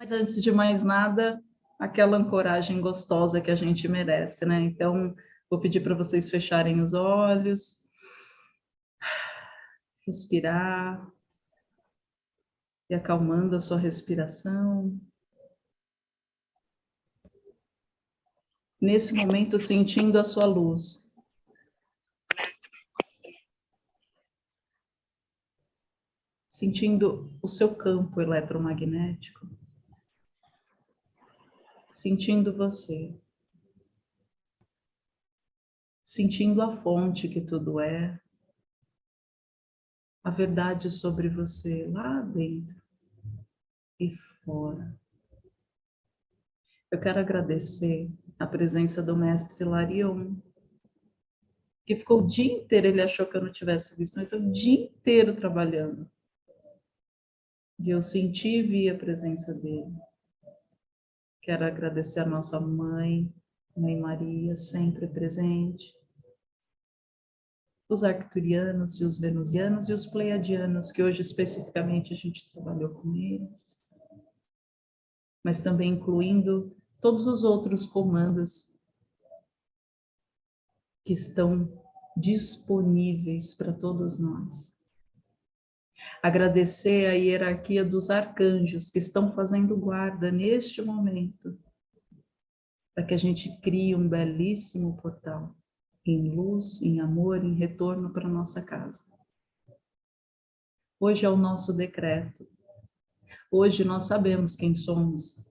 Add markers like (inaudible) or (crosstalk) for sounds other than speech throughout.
Mas antes de mais nada, aquela ancoragem gostosa que a gente merece, né? Então, vou pedir para vocês fecharem os olhos, respirar, e acalmando a sua respiração. Nesse momento, sentindo a sua luz. Sentindo o seu campo eletromagnético sentindo você, sentindo a fonte que tudo é, a verdade sobre você lá dentro e fora. Eu quero agradecer a presença do mestre Larion, que ficou o dia inteiro, ele achou que eu não tivesse visto, então o dia inteiro trabalhando. E eu senti e vi a presença dele. Quero agradecer a nossa mãe, Mãe Maria, sempre presente. Os arcturianos e os venusianos e os pleiadianos, que hoje especificamente a gente trabalhou com eles. Mas também incluindo todos os outros comandos que estão disponíveis para todos nós. Agradecer a hierarquia dos arcanjos que estão fazendo guarda neste momento, para que a gente crie um belíssimo portal em luz, em amor, em retorno para nossa casa. Hoje é o nosso decreto. Hoje nós sabemos quem somos,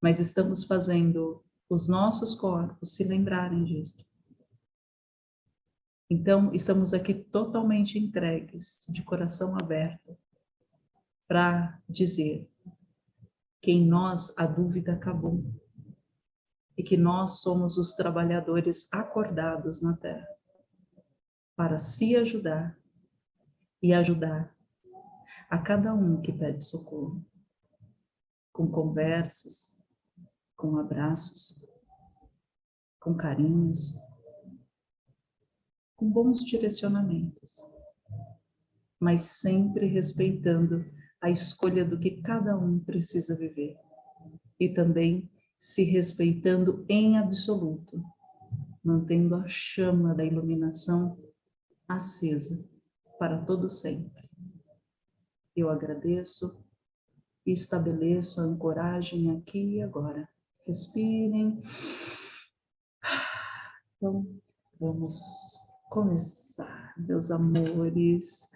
mas estamos fazendo os nossos corpos se lembrarem disso. Então, estamos aqui totalmente entregues, de coração aberto, para dizer que em nós a dúvida acabou e que nós somos os trabalhadores acordados na Terra para se ajudar e ajudar a cada um que pede socorro, com conversas, com abraços, com carinhos, com bons direcionamentos, mas sempre respeitando a escolha do que cada um precisa viver e também se respeitando em absoluto, mantendo a chama da iluminação acesa para todo sempre. Eu agradeço e estabeleço a ancoragem aqui e agora. Respirem. Então, vamos começar, meus amores.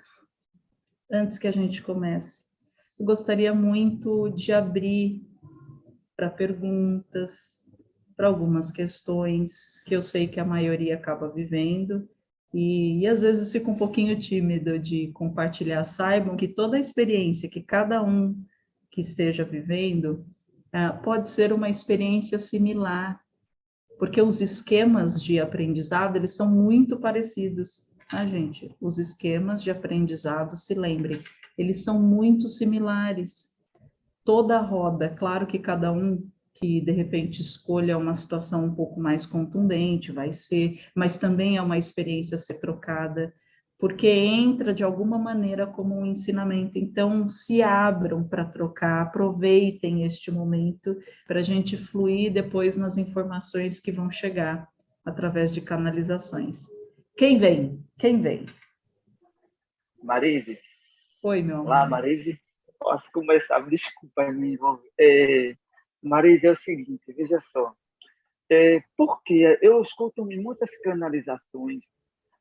Antes que a gente comece, eu gostaria muito de abrir para perguntas, para algumas questões que eu sei que a maioria acaba vivendo, e, e, às vezes fico um pouquinho tímido de compartilhar. Saibam que toda a experiência que cada um que esteja vivendo uh, pode ser uma experiência similar porque os esquemas de aprendizado, eles são muito parecidos, tá, gente? Os esquemas de aprendizado, se lembrem, eles são muito similares. Toda a roda, claro que cada um que de repente escolha uma situação um pouco mais contundente, vai ser, mas também é uma experiência a ser trocada porque entra de alguma maneira como um ensinamento. Então, se abram para trocar, aproveitem este momento para a gente fluir depois nas informações que vão chegar através de canalizações. Quem vem? Quem vem? Marise. Oi, meu amor. Olá, Marise. Posso começar? Desculpa me envolver. É, Marise, é o seguinte, veja só. É, porque eu escuto muitas canalizações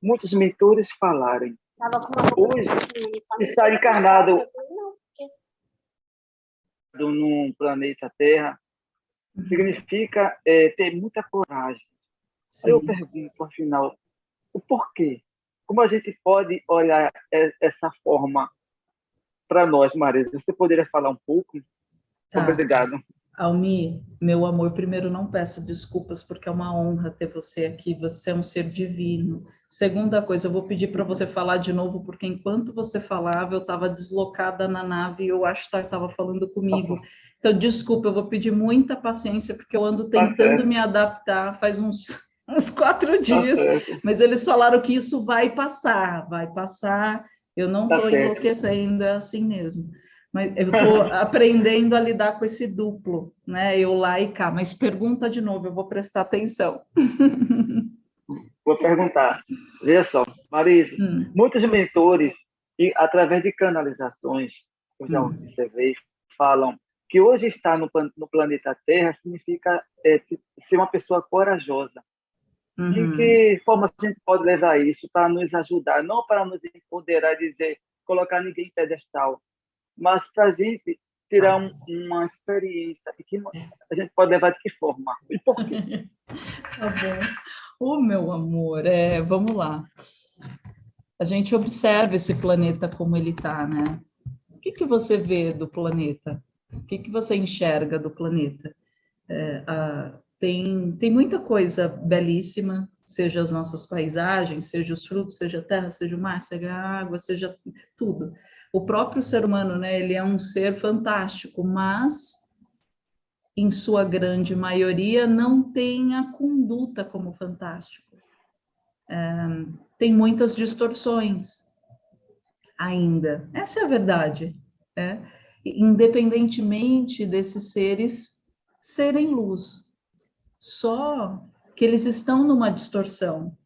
muitos mentores falarem. Hoje, estar encarnado no planeta Terra significa é, ter muita coragem. Sim. Eu pergunto, afinal, o porquê? Como a gente pode olhar essa forma para nós, Maria? Você poderia falar um pouco? Tá. Obrigado. Almi, meu amor, primeiro não peço desculpas porque é uma honra ter você aqui, você é um ser divino. Segunda coisa, eu vou pedir para você falar de novo, porque enquanto você falava, eu estava deslocada na nave e eu acho que estava falando comigo. Então, desculpa, eu vou pedir muita paciência, porque eu ando tá tentando me adaptar faz uns, (laughs) uns quatro tá dias, mas eles falaram que isso vai passar, vai passar, eu não estou tá enlouquecendo, é assim mesmo. Mas eu estou (laughs) aprendendo a lidar com esse duplo, né? Eu lá e cá. Mas pergunta de novo, eu vou prestar atenção. (laughs) Vou perguntar. Veja só, Marisa, hum. muitos mentores, e através de canalizações, eu já hum. observei, falam que hoje estar no, no planeta Terra significa é, ser uma pessoa corajosa. Uhum. De que forma a gente pode levar isso para nos ajudar, não para nos empoderar e dizer, colocar ninguém em pedestal, mas para a gente tirar um, uma experiência que a gente pode levar de que forma e por quê? (laughs) tá bom. Ô, oh, meu amor, é, vamos lá. A gente observa esse planeta como ele está, né? O que, que você vê do planeta? O que, que você enxerga do planeta? É, a, tem, tem muita coisa belíssima, seja as nossas paisagens, seja os frutos, seja a terra, seja o mar, seja a água, seja tudo. O próprio ser humano, né, ele é um ser fantástico, mas em sua grande maioria não tem a conduta como fantástico. É, tem muitas distorções ainda. Essa é a verdade. É? independentemente desses seres serem luz. Só que eles estão numa distorção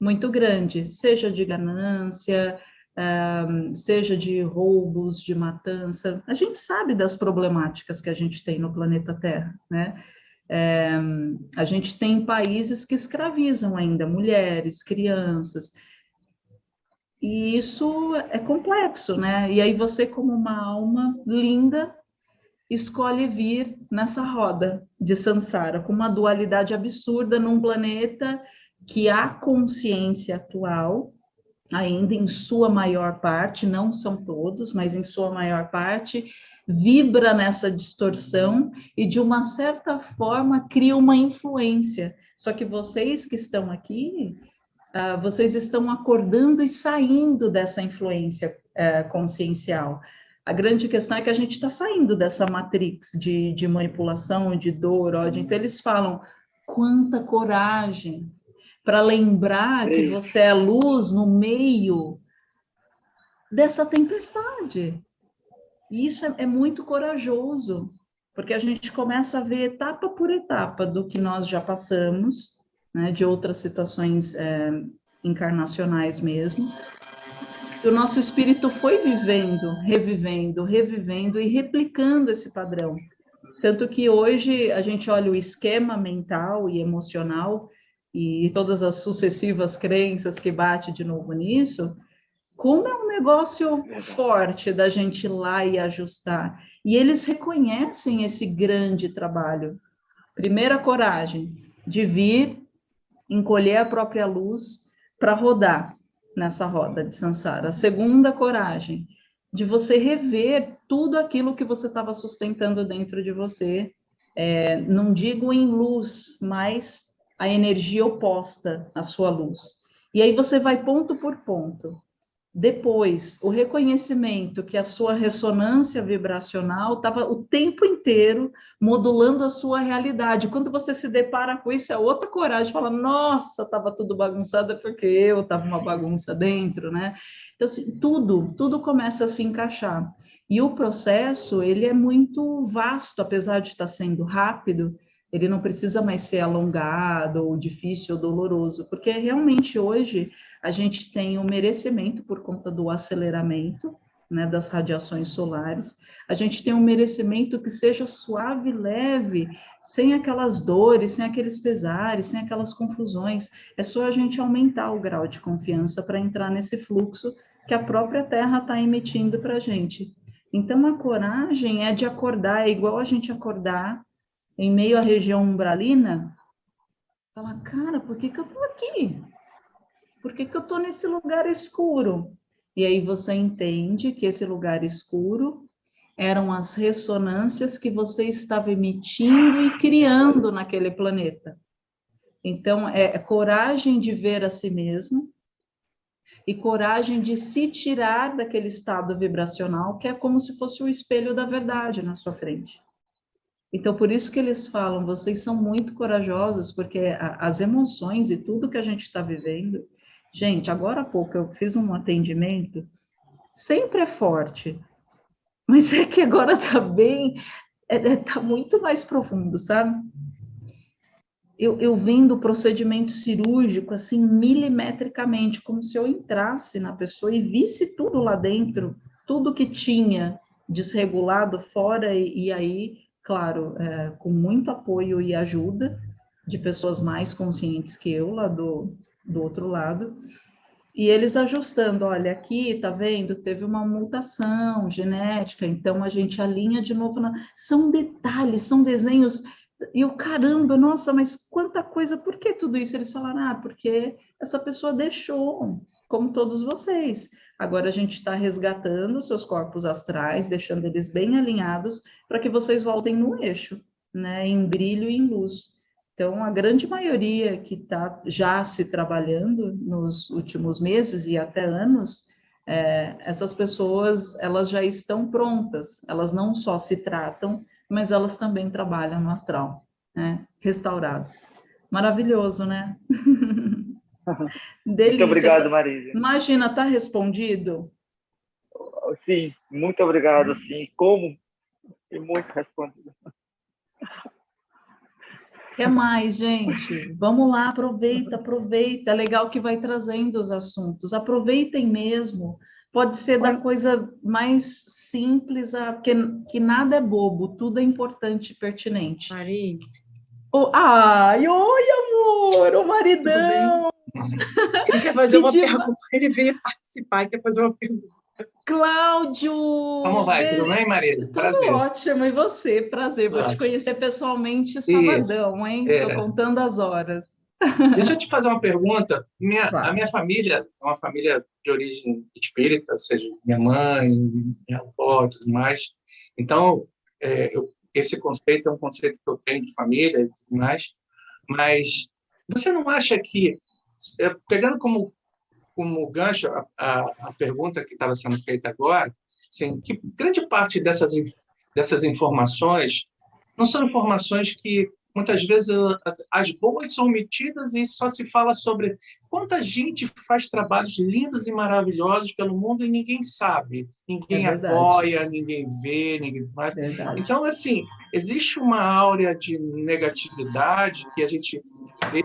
muito grande, seja de ganância, seja de roubos, de matança. A gente sabe das problemáticas que a gente tem no planeta Terra, né? a gente tem países que escravizam ainda mulheres, crianças, e isso é complexo, né? E aí você, como uma alma linda, escolhe vir nessa roda de Sansara, com uma dualidade absurda num planeta que a consciência atual, ainda em sua maior parte, não são todos, mas em sua maior parte, vibra nessa distorção e, de uma certa forma, cria uma influência. Só que vocês que estão aqui uh, vocês estão acordando e saindo dessa influência uh, consciencial. A grande questão é que a gente está saindo dessa matrix de, de manipulação, de dor, ódio. Então, eles falam, quanta coragem para lembrar que você é luz no meio dessa tempestade. E isso é, é muito corajoso, porque a gente começa a ver etapa por etapa do que nós já passamos, né, de outras situações é, encarnacionais mesmo. O nosso espírito foi vivendo, revivendo, revivendo e replicando esse padrão. Tanto que hoje a gente olha o esquema mental e emocional e todas as sucessivas crenças que bate de novo nisso, como é um negócio forte da gente ir lá e ajustar. E eles reconhecem esse grande trabalho. Primeira coragem de vir encolher a própria luz para rodar nessa roda de Sansara. A segunda, coragem de você rever tudo aquilo que você estava sustentando dentro de você, é, não digo em luz, mas a energia oposta à sua luz. E aí você vai ponto por ponto. Depois, o reconhecimento que a sua ressonância vibracional estava o tempo inteiro modulando a sua realidade. Quando você se depara com isso, é outra coragem, fala, nossa, estava tudo bagunçado, porque eu estava uma bagunça dentro, né? Então, assim, tudo, tudo começa a se encaixar. E o processo, ele é muito vasto, apesar de estar sendo rápido, ele não precisa mais ser alongado, ou difícil, ou doloroso, porque realmente hoje a gente tem o merecimento por conta do aceleramento né, das radiações solares, a gente tem um merecimento que seja suave, leve, sem aquelas dores, sem aqueles pesares, sem aquelas confusões. É só a gente aumentar o grau de confiança para entrar nesse fluxo que a própria Terra está emitindo para a gente. Então, a coragem é de acordar, é igual a gente acordar em meio à região umbralina, fala, cara, por que, que eu estou aqui? Por que, que eu estou nesse lugar escuro? E aí você entende que esse lugar escuro eram as ressonâncias que você estava emitindo e criando naquele planeta. Então, é coragem de ver a si mesmo e coragem de se tirar daquele estado vibracional que é como se fosse o espelho da verdade na sua frente. Então, por isso que eles falam, vocês são muito corajosos, porque a, as emoções e tudo que a gente está vivendo... Gente, agora há pouco eu fiz um atendimento, sempre é forte, mas (laughs) é que agora está bem, está é, é, tá muito mais profundo, sabe? Eu, eu vendo o procedimento cirúrgico, assim, milimetricamente, como se eu entrasse na pessoa e visse tudo lá dentro, tudo que tinha desregulado fora, e, e aí, claro, é, com muito apoio e ajuda de pessoas mais conscientes que eu, lá do, do outro lado, e eles ajustando, olha, aqui, tá vendo, teve uma mutação genética, então a gente alinha de novo, na... são detalhes, são desenhos, e o caramba, nossa, mas quanta coisa, por que tudo isso? Eles falaram, ah, porque essa pessoa deixou, como todos vocês, agora a gente está resgatando seus corpos astrais, deixando eles bem alinhados, para que vocês voltem no eixo, né, em brilho e em luz. Então, a grande maioria que está já se trabalhando nos últimos meses e até anos, é, essas pessoas, elas já estão prontas, elas não só se tratam, mas elas também trabalham no astral, né? restaurados. Maravilhoso, né? (laughs) (laughs) Delícia. Muito obrigado, Marisa. Imagina, está respondido? Sim, muito obrigado, sim. Como? E muito respondido. Quer mais, gente? Vamos lá, aproveita, aproveita. É legal que vai trazendo os assuntos. Aproveitem mesmo. Pode ser da coisa mais simples, a, que, que nada é bobo, tudo é importante e pertinente. Marise. Oh, ai, oi, amor! O maridão! Ele quer fazer uma pergunta. Ele veio participar e quer fazer uma pergunta. Cláudio! Como vai? Tudo bem, Marisa? Prazer. Tudo ótimo. E você? Prazer. Vou te conhecer pessoalmente sabadão, Isso. hein? Estou é. contando as horas. Deixa eu te fazer uma pergunta. Minha, claro. A minha família é uma família de origem espírita, ou seja, minha mãe, minha avó e tudo mais. Então, é, eu, esse conceito é um conceito que eu tenho de família e tudo mais. Mas você não acha que, é, pegando como como gancho a, a, a pergunta que estava sendo feita agora, assim, que grande parte dessas, dessas informações não são informações que muitas vezes as boas são omitidas e só se fala sobre quanta gente faz trabalhos lindos e maravilhosos pelo mundo e ninguém sabe, ninguém é apoia, ninguém vê, ninguém faz. Então, assim, existe uma áurea de negatividade que a gente vê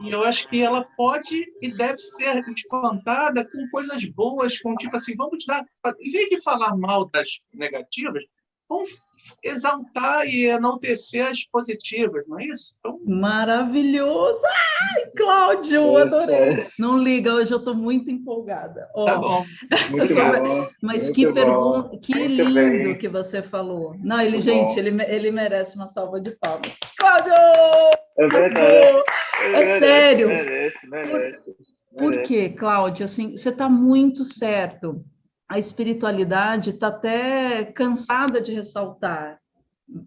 e eu acho que ela pode e deve ser espantada com coisas boas, com tipo assim, vamos dar, em vez de falar mal das negativas, vamos exaltar e enaltecer as positivas, não é isso? Então... Maravilhoso! Ai, Cláudio, adorei! Não liga, hoje eu estou muito empolgada. Oh, tá bom. Muito (laughs) bom. Mas muito que pergunta, que muito lindo bem. que você falou. Não, ele, muito gente, ele, ele merece uma salva de palmas. Cláudio! É verdade. É, sério. Merece, merece. Por, por quê, Cláudio? Assim, você está muito certo. A espiritualidade está até cansada de ressaltar.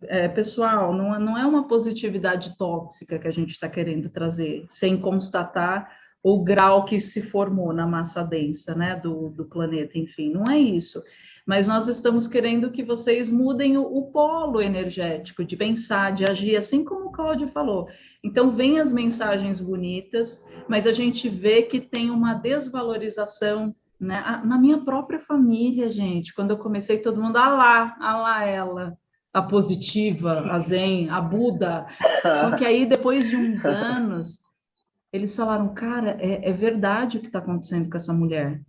É, pessoal, não, não é uma positividade tóxica que a gente está querendo trazer, sem constatar o grau que se formou na massa densa né, do, do planeta, enfim, não é isso mas nós estamos querendo que vocês mudem o, o, polo energético de pensar, de agir, assim como o Cláudio falou. Então, vem as mensagens bonitas, mas a gente vê que tem uma desvalorização né? na minha própria família, gente. Quando eu comecei, todo mundo, ah lá, ah lá ela, a positiva, a zen, a Buda. Só que aí, depois de uns anos, eles falaram, cara, é, é verdade o que está acontecendo com essa mulher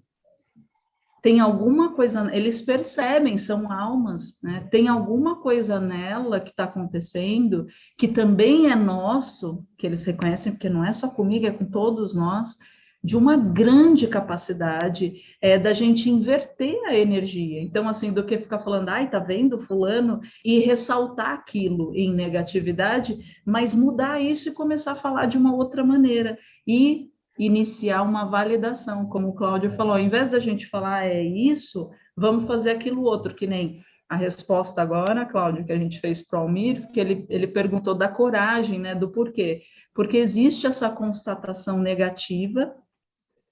tem alguma coisa, eles percebem, são almas, né? Tem alguma coisa nela que está acontecendo, que também é nosso, que eles reconhecem, porque não é só comigo, é com todos nós, de uma grande capacidade é, da gente inverter a energia. Então, assim, do que ficar falando, ai, tá vendo fulano, e ressaltar aquilo em negatividade, mas mudar isso e começar a falar de uma outra maneira. E iniciar uma validação, como o Cláudio falou, ao invés da gente falar é isso, vamos fazer aquilo outro, que nem a resposta agora, Cláudio, que a gente fez para o Almir, que ele, ele perguntou da coragem, né, do porquê. Porque existe essa constatação negativa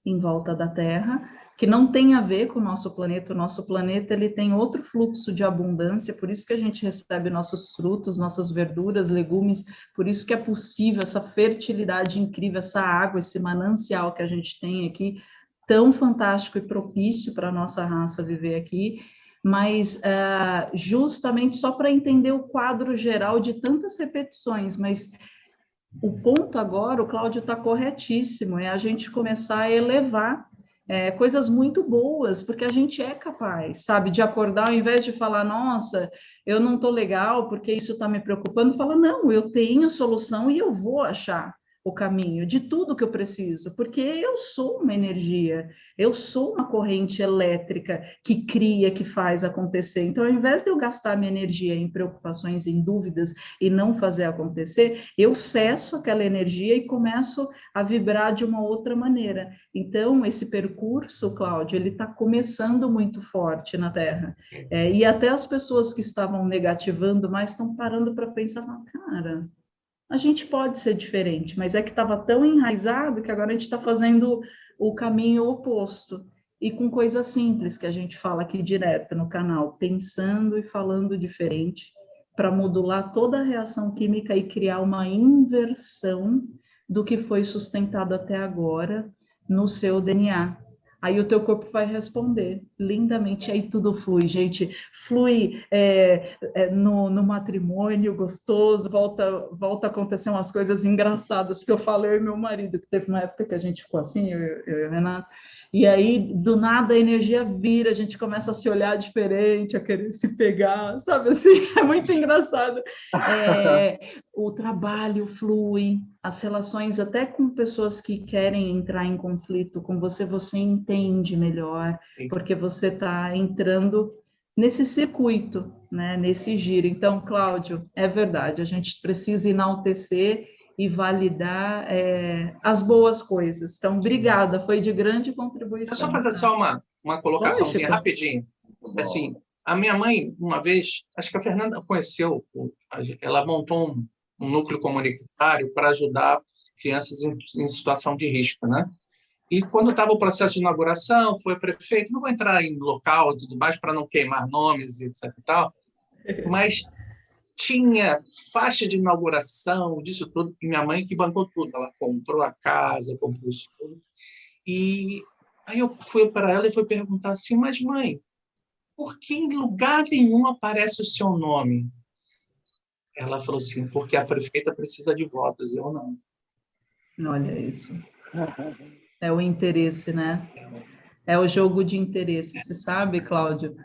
em volta da Terra, que não tem a ver com o nosso planeta. O nosso planeta ele tem outro fluxo de abundância, por isso que a gente recebe nossos frutos, nossas verduras, legumes, por isso que é possível essa fertilidade incrível, essa água, esse manancial que a gente tem aqui, tão fantástico e propício para a nossa raça viver aqui. mas uh, justamente só para entender o quadro geral de tantas repetições, mas o ponto agora, o Cláudio está corretíssimo, é a gente começar a elevar é, coisas muito boas, porque a gente é capaz, sabe, de acordar, ao invés de falar, nossa, eu não estou legal porque isso está me preocupando, fala, não, eu tenho solução e eu vou achar o caminho de tudo que eu preciso, porque eu sou uma energia, eu sou uma corrente elétrica que cria, que faz acontecer. Então, ao invés de eu gastar minha energia em preocupações, em dúvidas e não fazer acontecer, eu cesso aquela energia e começo a vibrar de uma outra maneira. Então, esse percurso, Cláudio, ele está começando muito forte na Terra. É, e até as pessoas que estavam negativando mais estão parando para pensar, cara, a gente pode ser diferente, mas é que estava tão enraizado que agora a gente está fazendo o caminho oposto. E com coisas simples que a gente fala aqui direto no canal, pensando e falando diferente, para modular toda a reação química e criar uma inversão do que foi sustentado até agora no seu DNA. Aí o teu corpo vai responder lindamente, aí tudo flui, gente, flui é, é, no, no, matrimônio gostoso, volta, volta a acontecer umas coisas engraçadas, porque eu e meu marido, que teve uma época que a gente ficou assim, eu, eu e o Renato, e aí, do nada, a energia vira, a gente começa a se olhar diferente, a querer se pegar, sabe assim? (laughs) É muito engraçado. É, o trabalho flui, as relações, até com pessoas que querem entrar em conflito com você, você entende melhor, Sim. porque você está entrando nesse circuito, né, nesse giro. Então, Cláudio, é verdade, a gente precisa enaltecer e validar é, as boas coisas. Então, obrigada, foi de grande contribuição. Deixa eu só fazer só uma, uma colocaçãozinha rapidinho. Assim, a minha mãe, uma vez, acho que a Fernanda conheceu, ela montou um, um núcleo comunitário para ajudar crianças em, em, situação de risco, né? E quando estava o processo de inauguração, foi prefeito, não vou entrar em local e tudo mais para não queimar nomes e etc tal, mas tinha faixa de inauguração, disso tudo, e minha mãe que bancou tudo. Ela comprou a casa, comprou isso tudo. E aí eu fui para ela e fui perguntar assim, mas mãe, por que em lugar nenhum aparece o seu nome? Ela falou assim, porque a prefeita precisa de votos, eu não. Olha isso. É o interesse, né? É o jogo de interesse. Você sabe, Cláudio,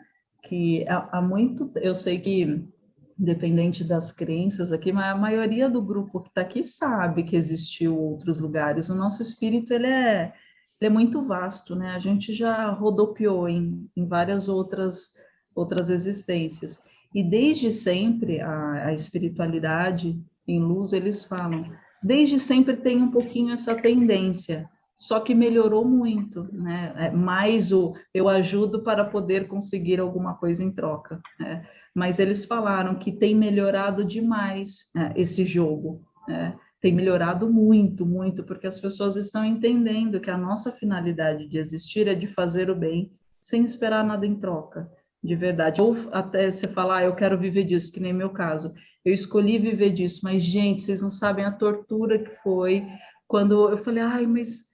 que há muito... Eu sei que independente das crenças aqui, mas a maioria do grupo que está aqui sabe que existiu outros lugares. O nosso espírito ele é, ele é muito vasto, né? A gente já rodopiou em, em várias outras outras existências. E desde sempre a, a espiritualidade em luz eles falam, desde sempre tem um pouquinho essa tendência só que melhorou muito, né? É mais o eu ajudo para poder conseguir alguma coisa em troca. Né? Mas eles falaram que tem melhorado demais né, esse jogo, né? tem melhorado muito, muito, porque as pessoas estão entendendo que a nossa finalidade de existir é de fazer o bem sem esperar nada em troca, de verdade. Ou até você falar, ah, eu quero viver disso, que nem meu caso. Eu escolhi viver disso, mas, gente, vocês não sabem a tortura que foi quando eu falei, ai, mas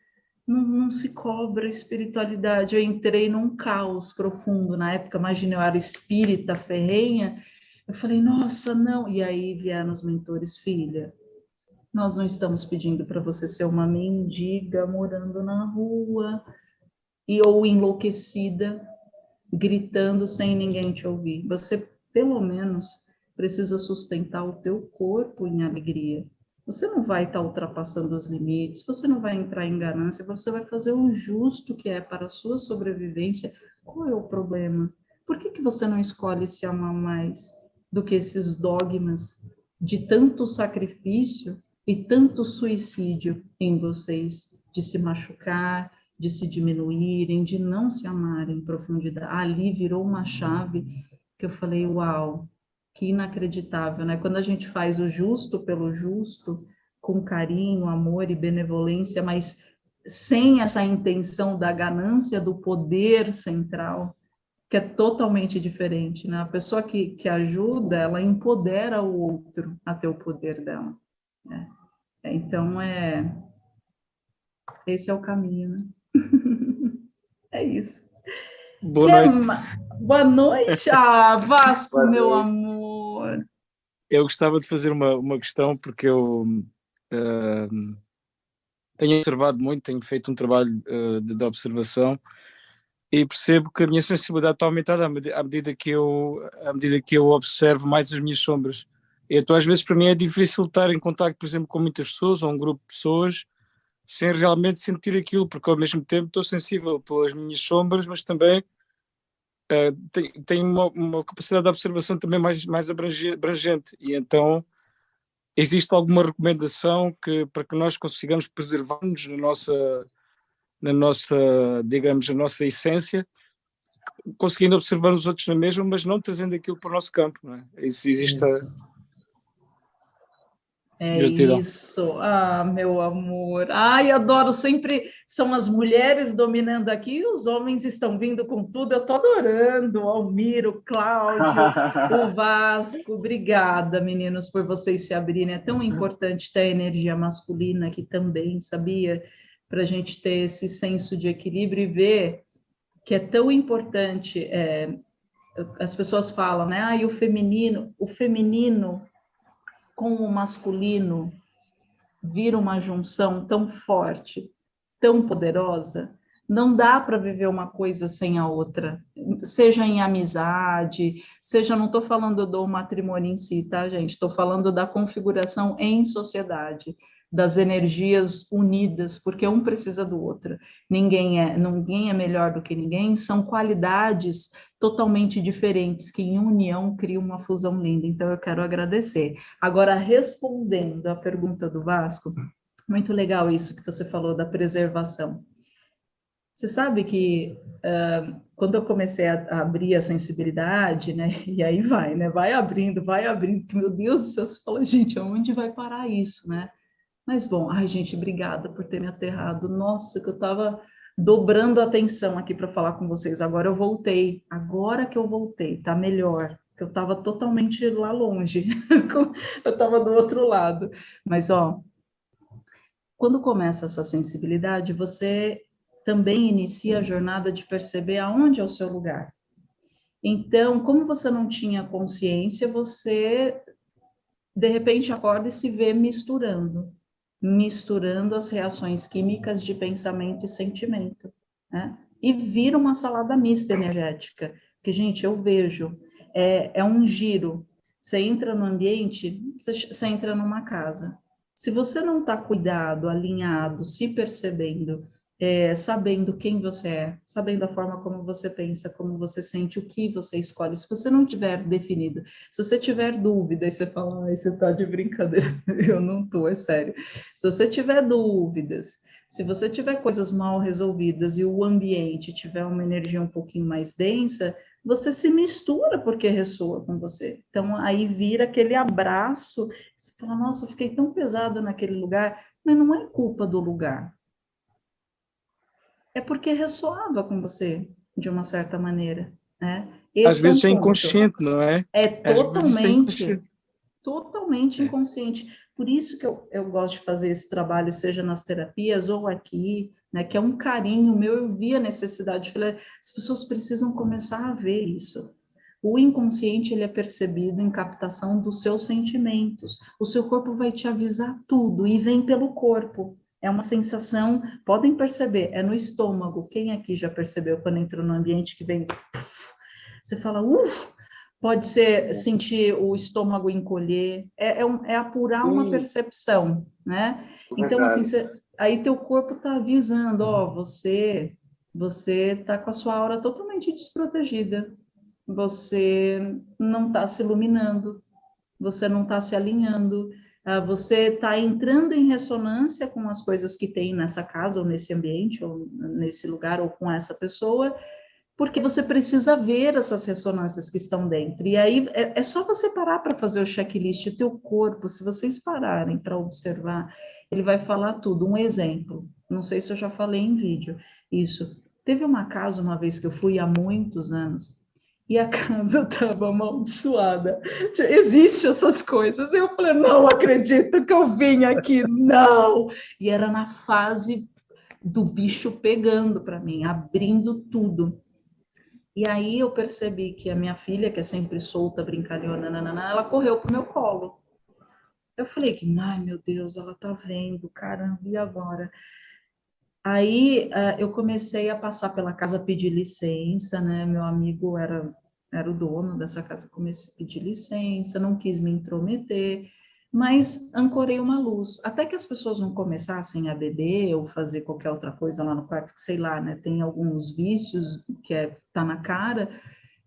não, não, se cobra espiritualidade. Eu entrei num caos profundo na época, imagina, eu era espírita, ferrenha. Eu falei, nossa, não. E aí vieram os mentores, filha, nós não estamos pedindo para você ser uma mendiga morando na rua e ou enlouquecida, gritando sem ninguém te ouvir. Você, pelo menos, precisa sustentar o teu corpo em alegria você não vai estar ultrapassando os limites, você não vai entrar em ganância, você vai fazer o justo que é para a sua sobrevivência. Qual é o problema? Por que, que você não escolhe se amar mais do que esses dogmas de tanto sacrifício e tanto suicídio em vocês, de se machucar, de se diminuírem, de não se amarem em profundidade? Ali virou uma chave que eu falei, uau, que inacreditável, né? Quando a gente faz o justo pelo justo, com carinho, amor e benevolência, mas sem essa intenção da ganância do poder central, que é totalmente diferente, né? A pessoa que, que ajuda, ela empodera o outro a ter o poder dela. Né? Então, é... Esse é o caminho, né? (laughs) é isso. Boa noite. Boa noite, ah, Vasco, Boa meu noite. amor. Eu gostava de fazer uma, uma questão, porque eu uh, tenho observado muito, tenho feito um trabalho uh, de, de, observação e percebo que a minha sensibilidade está aumentada à medida, à medida, que eu, à medida que eu observo mais as minhas sombras. Então, às vezes, para mim é difícil estar em contato, por exemplo, com muitas pessoas ou um grupo de pessoas sem realmente sentir aquilo, porque ao mesmo tempo estou sensível pelas minhas sombras, mas também uh, tenho, tenho uma, uma, capacidade de observação também mais, mais abrangente. E então, existe alguma recomendação que, para que nós consigamos preservar-nos na nossa, na nossa, digamos, na nossa essência, conseguindo observar os outros na mesma, mas não trazendo aquilo para o nosso campo. Não é? Existe é isso, ah, meu amor. Ai, adoro, sempre são as mulheres dominando aqui e os homens estão vindo com tudo. Eu estou adorando, Almiro, Cláudio, o (laughs) Vasco. Obrigada, meninos, por vocês se abrirem. É tão importante ter a energia masculina aqui também, sabia? Para a gente ter esse senso de equilíbrio e ver que é tão importante. É, as pessoas falam, né? Ah, e o feminino, o feminino com o masculino vira uma junção tão forte, tão poderosa, não dá para viver uma coisa sem a outra, seja em amizade, seja, não estou falando do matrimônio em si, tá, gente? Estou falando da configuração em sociedade das energias unidas, porque um precisa do outro. Ninguém é, ninguém é melhor do que ninguém, são qualidades totalmente diferentes que em união criam uma fusão linda. Então eu quero agradecer. Agora respondendo à pergunta do Vasco, muito legal isso que você falou da preservação. Você sabe que uh, quando eu comecei a, a, abrir a sensibilidade, né? (laughs) E aí vai, né? Vai abrindo, vai abrindo, que meu Deus do céu, você fala, gente, aonde vai parar isso, né? Mas bom, ai gente, obrigada por ter me aterrado. Nossa, que eu estava dobrando a atenção aqui para falar com vocês. Agora eu voltei, agora que eu voltei, tá melhor. Eu estava totalmente lá longe, (laughs) eu estava do outro lado. Mas ó, quando começa essa sensibilidade, você também inicia a jornada de perceber aonde é o seu lugar. Então, como você não tinha consciência, você de repente acorda e se vê misturando misturando as reações químicas de pensamento e sentimento, né? E vira uma salada mista energética, que, gente, eu vejo, é, é um giro. Você entra no ambiente, você, você entra numa casa. Se você não está cuidado, alinhado, se percebendo, é, sabendo quem você é, sabendo a forma como você pensa, como você sente, o que você escolhe. Se você não tiver definido, se você tiver dúvida e você fala, ah, você está de brincadeira, (laughs) eu não estou, é sério. Se você tiver dúvidas, se você tiver coisas mal resolvidas e o ambiente tiver uma energia um pouquinho mais densa, você se mistura porque ressoa com você. Então, aí vira aquele abraço, você fala, nossa, eu fiquei tão pesada naquele lugar, mas não é culpa do lugar, é porque ressoava com você, de uma certa maneira. Né? Esse Às vezes é, um é inconsciente, não é? É, é totalmente, é totalmente é. inconsciente. Por isso que eu, eu gosto de fazer esse trabalho, seja nas terapias ou aqui, né, que é um carinho meu, eu vi a necessidade, falei, as pessoas precisam começar a ver isso. O inconsciente ele é percebido em captação dos seus sentimentos. O seu corpo vai te avisar tudo e vem pelo corpo. É uma sensação, podem perceber, é no estômago. Quem aqui já percebeu quando entrou no ambiente que vem... Você fala, uff, pode ser sentir o estômago encolher, é, é, um, é apurar uma percepção, né? Então, assim, você, aí teu corpo está avisando, ó, você você está com a sua aura totalmente desprotegida, você não está se iluminando, você não está se alinhando, você está entrando em ressonância com as coisas que tem nessa casa, ou nesse ambiente, ou nesse lugar, ou com essa pessoa, porque você precisa ver essas ressonâncias que estão dentro. E aí é, é só você parar para fazer o checklist, o teu corpo, se vocês pararem para observar, ele vai falar tudo. Um exemplo, não sei se eu já falei em vídeo isso. Teve uma casa uma vez que eu fui há muitos anos, e a casa (laughs) estava amaldiçoada. Existem essas coisas. Eu falei, não acredito que eu vim aqui, não. E era na fase do bicho pegando para mim, abrindo tudo. E aí eu percebi que a minha filha, que é sempre solta, brincalhona, nanana, ela correu pro meu colo. Eu falei que, ai meu Deus, ela tá vendo, caramba, e agora? Aí uh, eu comecei a passar pela casa pedir licença, né? Meu amigo era, era o dono dessa casa, comecei a pedir licença, não quis me intrometer, mas ancorei uma luz. Até que as pessoas não começassem a beber ou fazer qualquer outra coisa lá no quarto, que sei lá, né? Tem alguns vícios que é, tá na cara,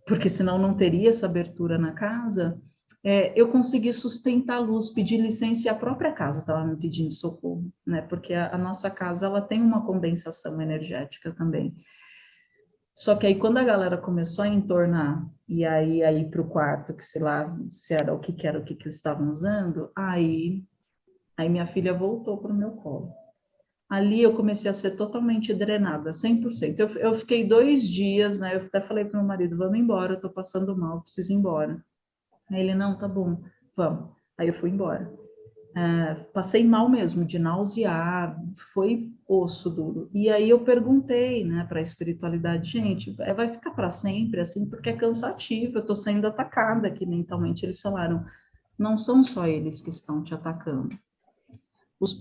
porque senão não teria essa abertura na casa é, eu consegui sustentar a luz, pedir licença e a própria casa estava me pedindo socorro, né? Porque a, a, nossa casa ela tem uma condensação energética também. Só que aí quando a galera começou a entornar e aí aí para o quarto, que sei lá se era o que, que era o que, que eles estavam usando, aí aí minha filha voltou para o meu colo. Ali eu comecei a ser totalmente drenada, 100%. Eu, eu fiquei dois dias, né? Eu até falei para o meu marido, vamos embora, eu estou passando mal, preciso ir embora. Aí ele, não, tá bom, vamos. Aí eu fui embora. Uh, passei mal mesmo, de nausear, foi osso duro. E aí eu perguntei, né, para a espiritualidade, gente, é, vai ficar para sempre assim, porque é cansativo, eu estou sendo atacada aqui mentalmente. Eles falaram, não são só eles que estão te atacando.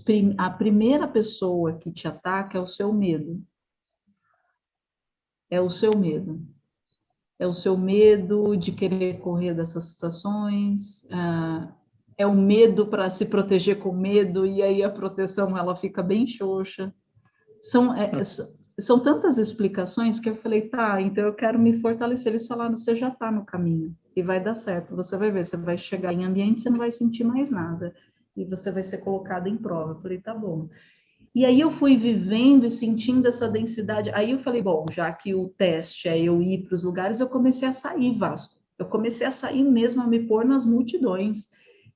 Prim a primeira pessoa que te ataca é o seu medo. É o seu medo é o seu medo de querer correr dessas situações, ah, é o medo para se proteger com medo, e aí a proteção ela fica bem xoxa. São, é, é são tantas explicações que eu falei, tá, então eu quero me fortalecer. Eles falaram, você já está no caminho, e vai dar certo, você vai ver, você vai chegar em ambiente, você não vai sentir mais nada, e você vai ser colocado em prova. Eu falei, tá bom. E aí eu fui vivendo e sentindo essa densidade. Aí eu falei, bom, já que o teste é eu ir para os lugares, eu comecei a sair, Vasco. Eu comecei a sair mesmo, a me pôr nas multidões,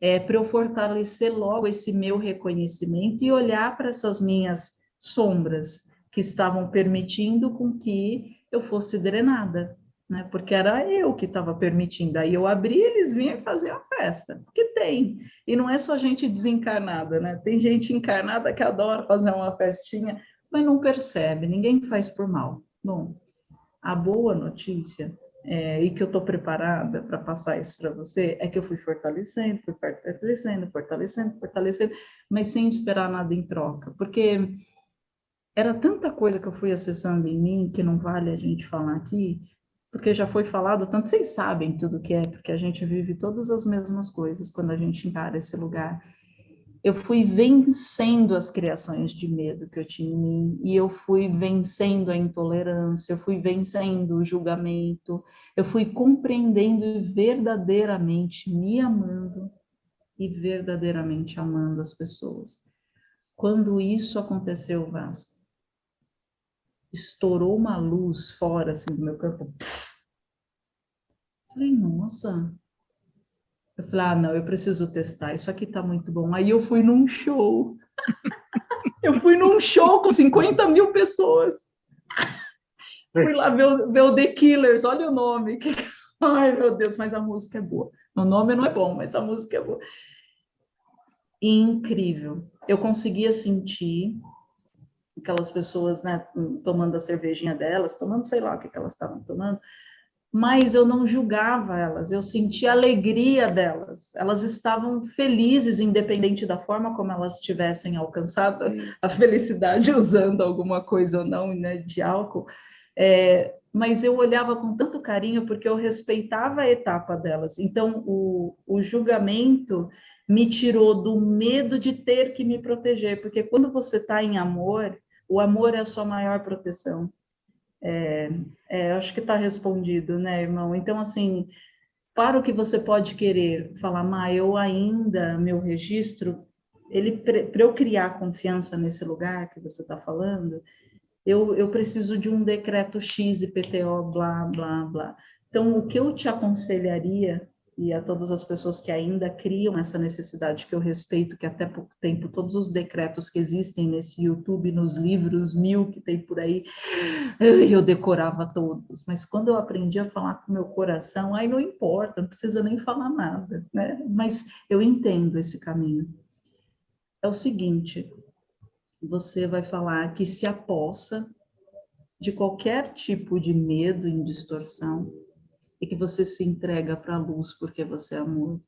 é, para eu fortalecer logo esse meu reconhecimento e olhar para essas minhas sombras que estavam permitindo com que eu fosse drenada né? Porque era eu que estava permitindo. Aí eu abri, eles vinham fazer a festa, porque tem. E não é só gente desencarnada, né? Tem gente encarnada que adora fazer uma festinha, mas não percebe, ninguém faz por mal. Bom, a boa notícia é, e que eu estou preparada para passar isso para você, é que eu fui fortalecendo, fui fortalecendo, fortalecendo, fortalecendo, mas sem esperar nada em troca, porque era tanta coisa que eu fui acessando em mim que não vale a gente falar aqui, porque já foi falado, tanto vocês sabem tudo que é, porque a gente vive todas as mesmas coisas quando a gente encara esse lugar. Eu fui vencendo as criações de medo que eu tinha em mim, e eu fui vencendo a intolerância, eu fui vencendo o julgamento, eu fui compreendendo e verdadeiramente me amando e verdadeiramente amando as pessoas. Quando isso aconteceu, Vasco, estourou uma luz fora, assim, do meu corpo. Falei, nossa. Eu falei, ah, não, eu preciso testar, isso aqui tá muito bom. Aí eu fui num show. (laughs) eu fui num show com 50 mil pessoas. fui lá ver, ver o The Killers, olha o nome. (laughs) Ai, meu Deus, mas a música é boa. O nome não é bom, mas a música é boa. Incrível. Eu conseguia sentir aquelas pessoas, né, tomando a cervejinha delas, tomando sei lá o que, que elas estavam tomando, mas eu não julgava elas, eu sentia a alegria delas, elas estavam felizes, independente da forma como elas tivessem alcançado a felicidade (laughs) usando alguma coisa ou não, né, de álcool, é, mas eu olhava com tanto carinho porque eu respeitava a etapa delas, então o, o julgamento me tirou do medo de ter que me proteger, porque quando você está em amor, o amor é a sua maior proteção. É, é, acho que está respondido, né, irmão? Então, assim, para o que você pode querer falar, mas eu ainda, meu registro, ele para eu criar confiança nesse lugar que você está falando, eu, eu preciso de um decreto X e PTO, blá, blá, blá. Então, o que eu te aconselharia e a todas as pessoas que ainda criam essa necessidade que eu respeito, que até pouco tempo todos os decretos que existem nesse YouTube, nos livros mil que tem por aí, eu decorava todos, mas quando eu aprendi a falar com meu coração, aí não importa, não precisa nem falar nada, né? Mas eu entendo esse caminho. É o seguinte, você vai falar que se apossa de qualquer tipo de medo em distorção e que você se entrega para a luz porque você é amor.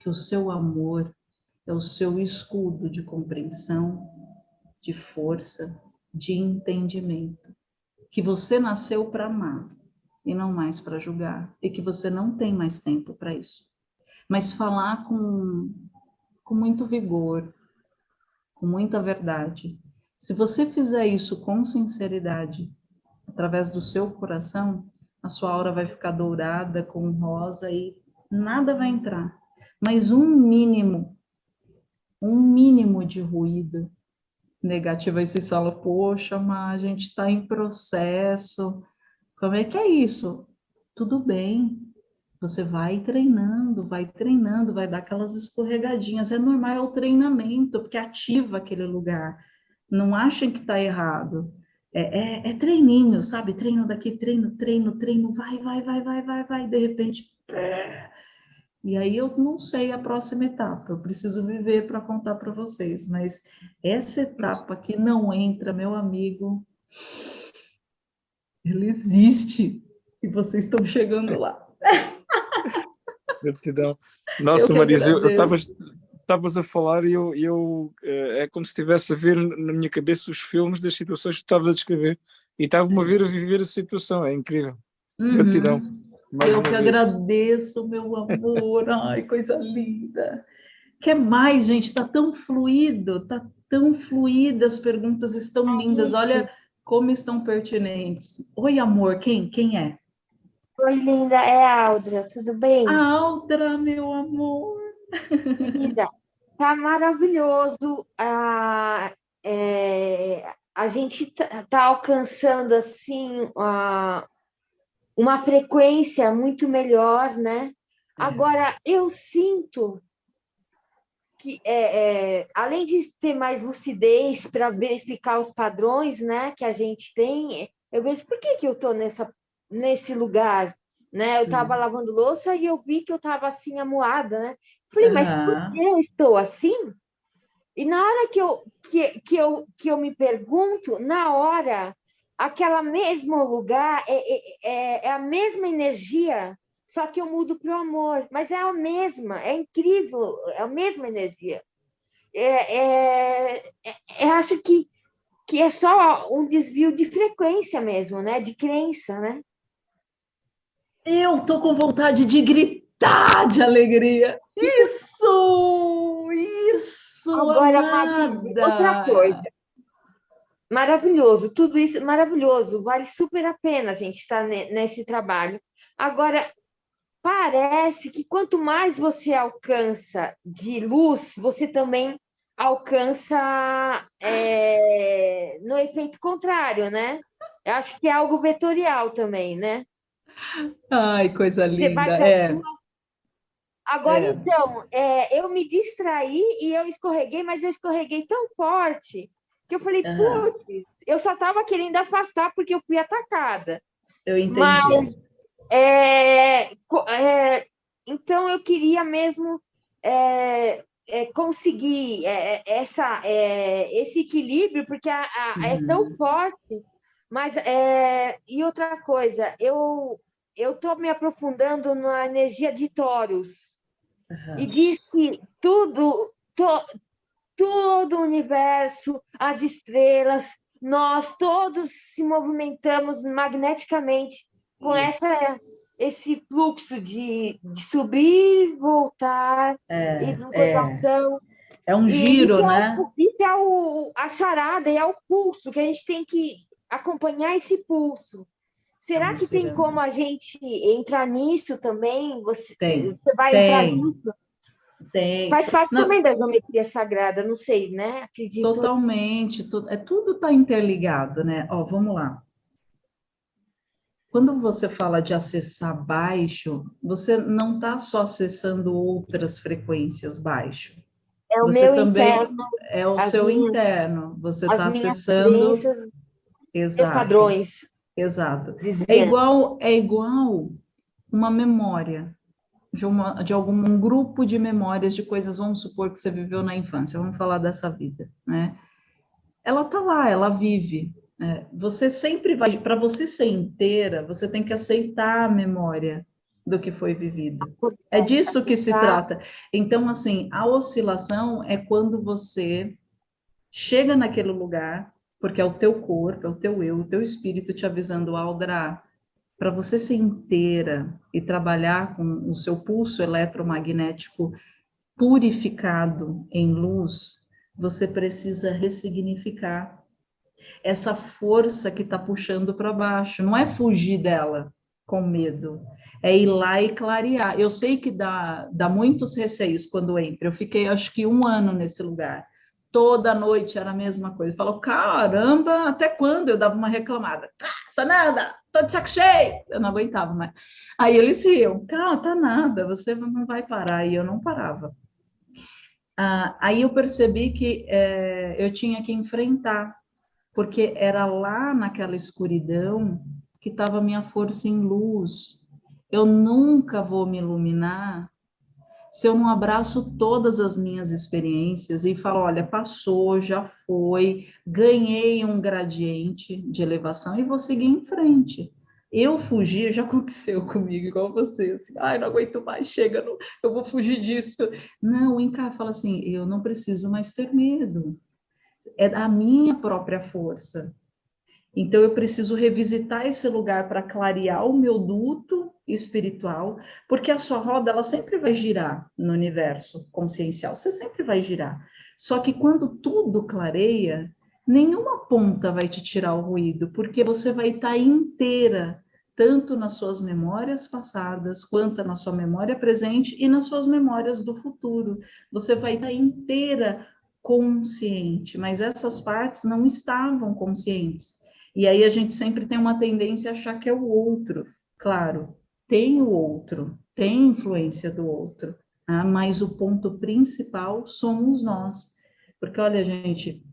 Que o seu amor é o seu escudo de compreensão, de força, de entendimento. Que você nasceu para amar e não mais para julgar, e que você não tem mais tempo para isso. Mas falar com, com muito vigor, com muita verdade. Se você fizer isso com sinceridade, através do seu coração, a sua aura vai ficar dourada, com rosa e nada vai entrar. Mas um mínimo, um mínimo de ruído negativo, aí vocês falam, poxa, mas a gente está em processo, como é que é isso? Tudo bem, você vai treinando, vai treinando, vai dar aquelas escorregadinhas. É normal, é o treinamento, porque ativa aquele lugar. Não achem que está errado. É, é, é, treininho, sabe? Treino daqui, treino, treino, treino, vai, vai, vai, vai, vai, vai, de repente. Pé. E aí eu não sei a próxima etapa, eu preciso viver para contar para vocês, mas essa etapa que não entra, meu amigo, ele existe e vocês estão chegando lá. (laughs) Gratidão. Nossa, Marisa, eu estavas a falar e eu, eu eh, é como se estivesse a ver na minha cabeça os filmes das situações que estavas a descrever e estava-me a ver a viver a situação, é incrível. Uhum. Gratidão. eu que vez. agradeço, meu amor, ai, coisa linda. Quer mais, gente? Está tão fluido, está tão fluido, as perguntas estão lindas. Olha como estão pertinentes. Oi, amor, quem? Quem é? Oi, linda, é a Aldra, tudo bem? Aldra, meu amor. Linda, tá maravilhoso. Ah, é, a gente tá, tá alcançando assim ah, uma frequência muito melhor, né? É. Agora, eu sinto que, é, é, além de ter mais lucidez para verificar os padrões né, que a gente tem, eu vejo por que, que eu estou nessa nesse lugar, né? Eu estava lavando louça e eu vi que eu estava assim amuada, né? Falei, uhum. mas por que eu estou assim? E na hora que eu, que, que, eu, que eu me pergunto, na hora, aquela mesmo lugar é, é, é, é a mesma energia, só que eu mudo para o amor, mas é a mesma, é incrível, é a mesma energia. É, é, é, é acho que, que é só um desvio de frequência mesmo, né? De crença, né? Eu tô com vontade de gritar de alegria. Isso! Isso! Agora, amada. outra coisa. Maravilhoso, tudo isso maravilhoso, vale super a pena a gente estar nesse trabalho. Agora, parece que quanto mais você alcança de luz, você também alcança é, no efeito contrário, né? Eu acho que é algo vetorial também, né? Ai, coisa linda. É. Agora, é. então, é, eu me distraí e eu escorreguei, mas eu escorreguei tão forte que eu falei, uhum. putz, eu só estava querendo afastar porque eu fui atacada. Eu entendi. Mas, é, é, então, eu queria mesmo é, é, conseguir é, essa, esse equilíbrio, porque a, a, uhum. é tão uhum. forte mas, é, e outra coisa, eu estou me aprofundando na energia de Taurus. Uhum. E diz que tudo, to, todo o universo, as estrelas, nós todos se movimentamos magneticamente com essa, esse fluxo de, de subir, voltar, é, e voltação. É. é um giro, e, né? Isso é o, a charada, é o pulso que a gente tem que acompanhar esse pulso. Será que tem como a gente entrar nisso também? Você, tem, você vai tem, entrar nisso? Tem. Faz parte não, também da geometria sagrada, não sei, né? Acredito. Totalmente, tu, é, tudo está interligado, né? Ó, vamos lá. Quando você fala de acessar baixo, você não está só acessando outras frequências baixo. É o você meu também interno. É o seu minhas, interno. Você está acessando Exato. padrões. Exato. É igual, é igual uma memória de, uma, de algum um grupo de memórias de coisas, vamos supor que você viveu na infância, vamos falar dessa vida, né? Ela tá lá, ela vive, É, você sempre vai, para você ser inteira, você tem que aceitar a memória do que foi vivido. É disso que se trata. Então, assim, a oscilação é quando você chega naquele lugar, porque é o teu corpo, é o teu eu, o teu espírito te avisando, Aldra, para você ser inteira e trabalhar com o seu pulso eletromagnético purificado em luz, você precisa ressignificar essa força que está puxando para baixo. Não é fugir dela com medo, é ir lá e clarear. Eu sei que dá, dá muitos receios quando entra. Eu fiquei, acho que um ano nesse lugar. Toda noite era a mesma coisa. Falou, caramba, até quando? Eu dava uma reclamada. Ah, Sanada, tô de saco cheio. Eu não aguentava mais. Aí eles riam, calma, tá nada, você não vai parar. E eu não parava. Ah, aí eu percebi que é, eu tinha que enfrentar, porque era lá naquela escuridão que estava minha força em luz. Eu nunca vou me iluminar se eu não abraço todas as minhas experiências e falo, olha, passou, já foi, ganhei um gradiente de elevação e vou seguir em frente. Eu fugir, já aconteceu (laughs) comigo, igual você, assim, ai, não aguento mais, chega, não, eu vou fugir disso. Não, o Inca fala assim, eu não preciso mais ter medo, é da minha própria força. Então, eu preciso revisitar esse lugar para clarear o meu duto espiritual, porque a sua roda, ela sempre vai girar no universo consciencial, você sempre vai girar. Só que quando tudo clareia, nenhuma ponta vai te tirar o ruído, porque você vai estar tá inteira tanto nas suas memórias passadas, quanto na sua memória presente e nas suas memórias do futuro. Você vai estar inteira consciente, mas essas partes não estavam conscientes. E aí a gente sempre tem uma tendência a achar que é o outro. Claro, tem o outro, tem influência do outro, tá? mas o ponto principal somos nós. Porque, olha, gente,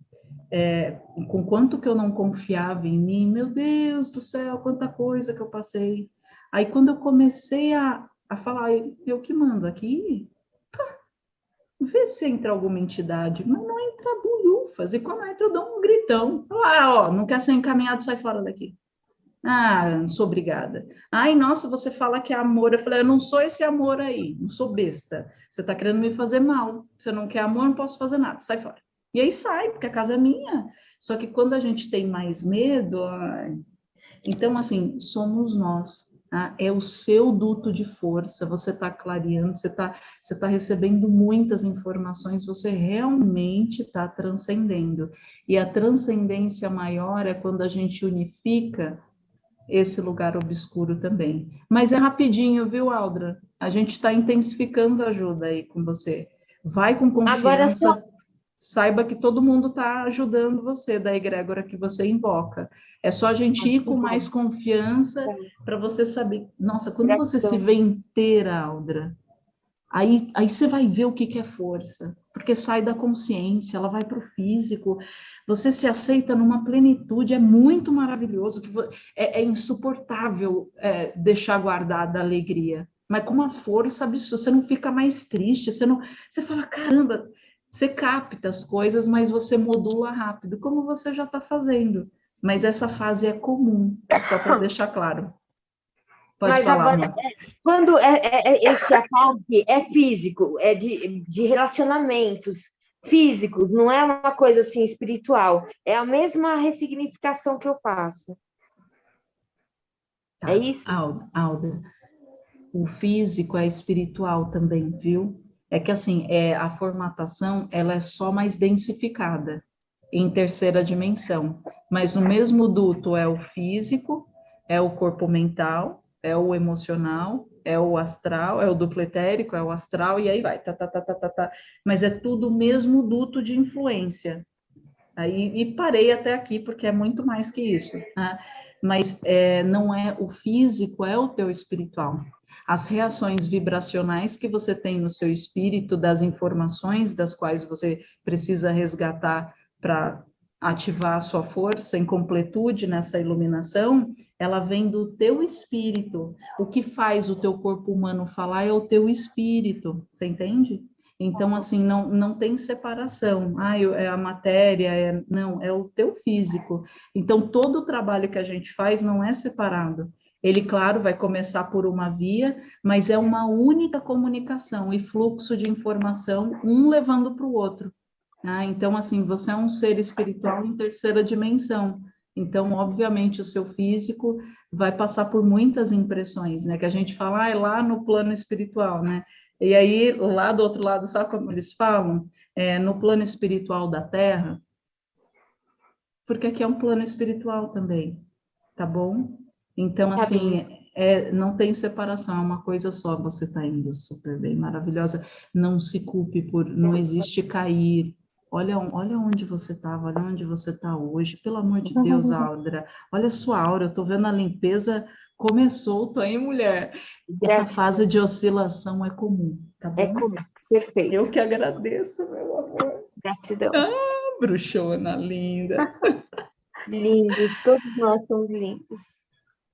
é, com quanto que eu não confiava em mim, meu Deus do céu, quanta coisa que eu passei. Aí quando eu comecei a, a falar, eu que mando aqui, pá, vê se entra alguma entidade, mas não entra bulhufas, e quando entra eu dou um gritão, ah, ó, não quer ser encaminhado, sai fora daqui. Ah, não sou obrigada. Ai, nossa, você fala que é amor. Eu falei, eu não sou esse amor aí, não sou besta. Você está querendo me fazer mal. Você não quer amor, não posso fazer nada, sai fora. E aí sai, porque a casa é minha. Só que quando a gente tem mais medo, ai... então assim, somos nós. Tá? É o seu duto de força, você está clareando, você está você tá recebendo muitas informações, você realmente está transcendendo. E a transcendência maior é quando a gente unifica esse lugar obscuro também. Mas é rapidinho, viu, Aldra? A gente está intensificando a ajuda aí com você. Vai com confiança. Agora só saiba que todo mundo está ajudando você, da egrégora que você invoca. É só a gente ir com mais confiança para você saber. Nossa, quando você se vê inteira, Aldra, aí, aí você vai ver o que, que é força, porque sai da consciência, ela vai para o físico, você se aceita numa plenitude, é muito maravilhoso, que é, é insuportável é, deixar guardada a alegria, mas com uma força absurda, você não fica mais triste, você não, você fala, caramba, você capta as coisas, mas você modula rápido, como você já está fazendo. Mas essa fase é comum, só para (laughs) deixar claro. Pode mas falar, agora, é, quando é, é, é, esse ataque é físico, é de, de relacionamentos físicos, não é uma coisa assim espiritual, é a mesma ressignificação que eu faço. Tá. É isso? Alda, Alda, o físico é espiritual também, viu? é que assim, é, a formatação ela é só mais densificada em terceira dimensão, mas no mesmo duto é o físico, é o corpo mental, é o emocional, é o astral, é o duplo etérico, é o astral, e aí vai, tá, tá, tá, tá, tá, tá. mas é tudo o mesmo duto de influência. Aí, e parei até aqui, porque é muito mais que isso, né? mas é, não é o físico, é o teu espiritual as reações vibracionais que você tem no seu espírito, das informações das quais você precisa resgatar para ativar a sua força em completude nessa iluminação, ela vem do teu espírito. O que faz o teu corpo humano falar é o teu espírito, você entende? Então, assim, não, não tem separação. Ah, é a matéria, é, não, é o teu físico. Então, todo o trabalho que a gente faz não é separado. Ele, claro, vai começar por uma via, mas é uma única comunicação e fluxo de informação, um levando para o outro. Né? Então, assim, você é um ser espiritual em terceira dimensão. Então, obviamente, o seu físico vai passar por muitas impressões, né? Que a gente fala, ah, é lá no plano espiritual, né? E aí, lá do outro lado, sabe como eles falam? É, no plano espiritual da Terra, porque aqui é um plano espiritual também, tá bom? Então, tá assim, é, não tem separação, é uma coisa só, você está indo super bem, maravilhosa. Não se culpe por, não existe cair. Olha, olha onde você estava, olha onde você está hoje, pelo amor de Deus, Audra. Olha a sua aura, eu estou vendo a limpeza começou, tô aí, mulher. Essa fase de oscilação é comum, tá bom? É comum, perfeito. Eu que agradeço, meu amor. Gratidão. Ah, bruxona linda. (laughs) Lindo, todos nós somos lindos.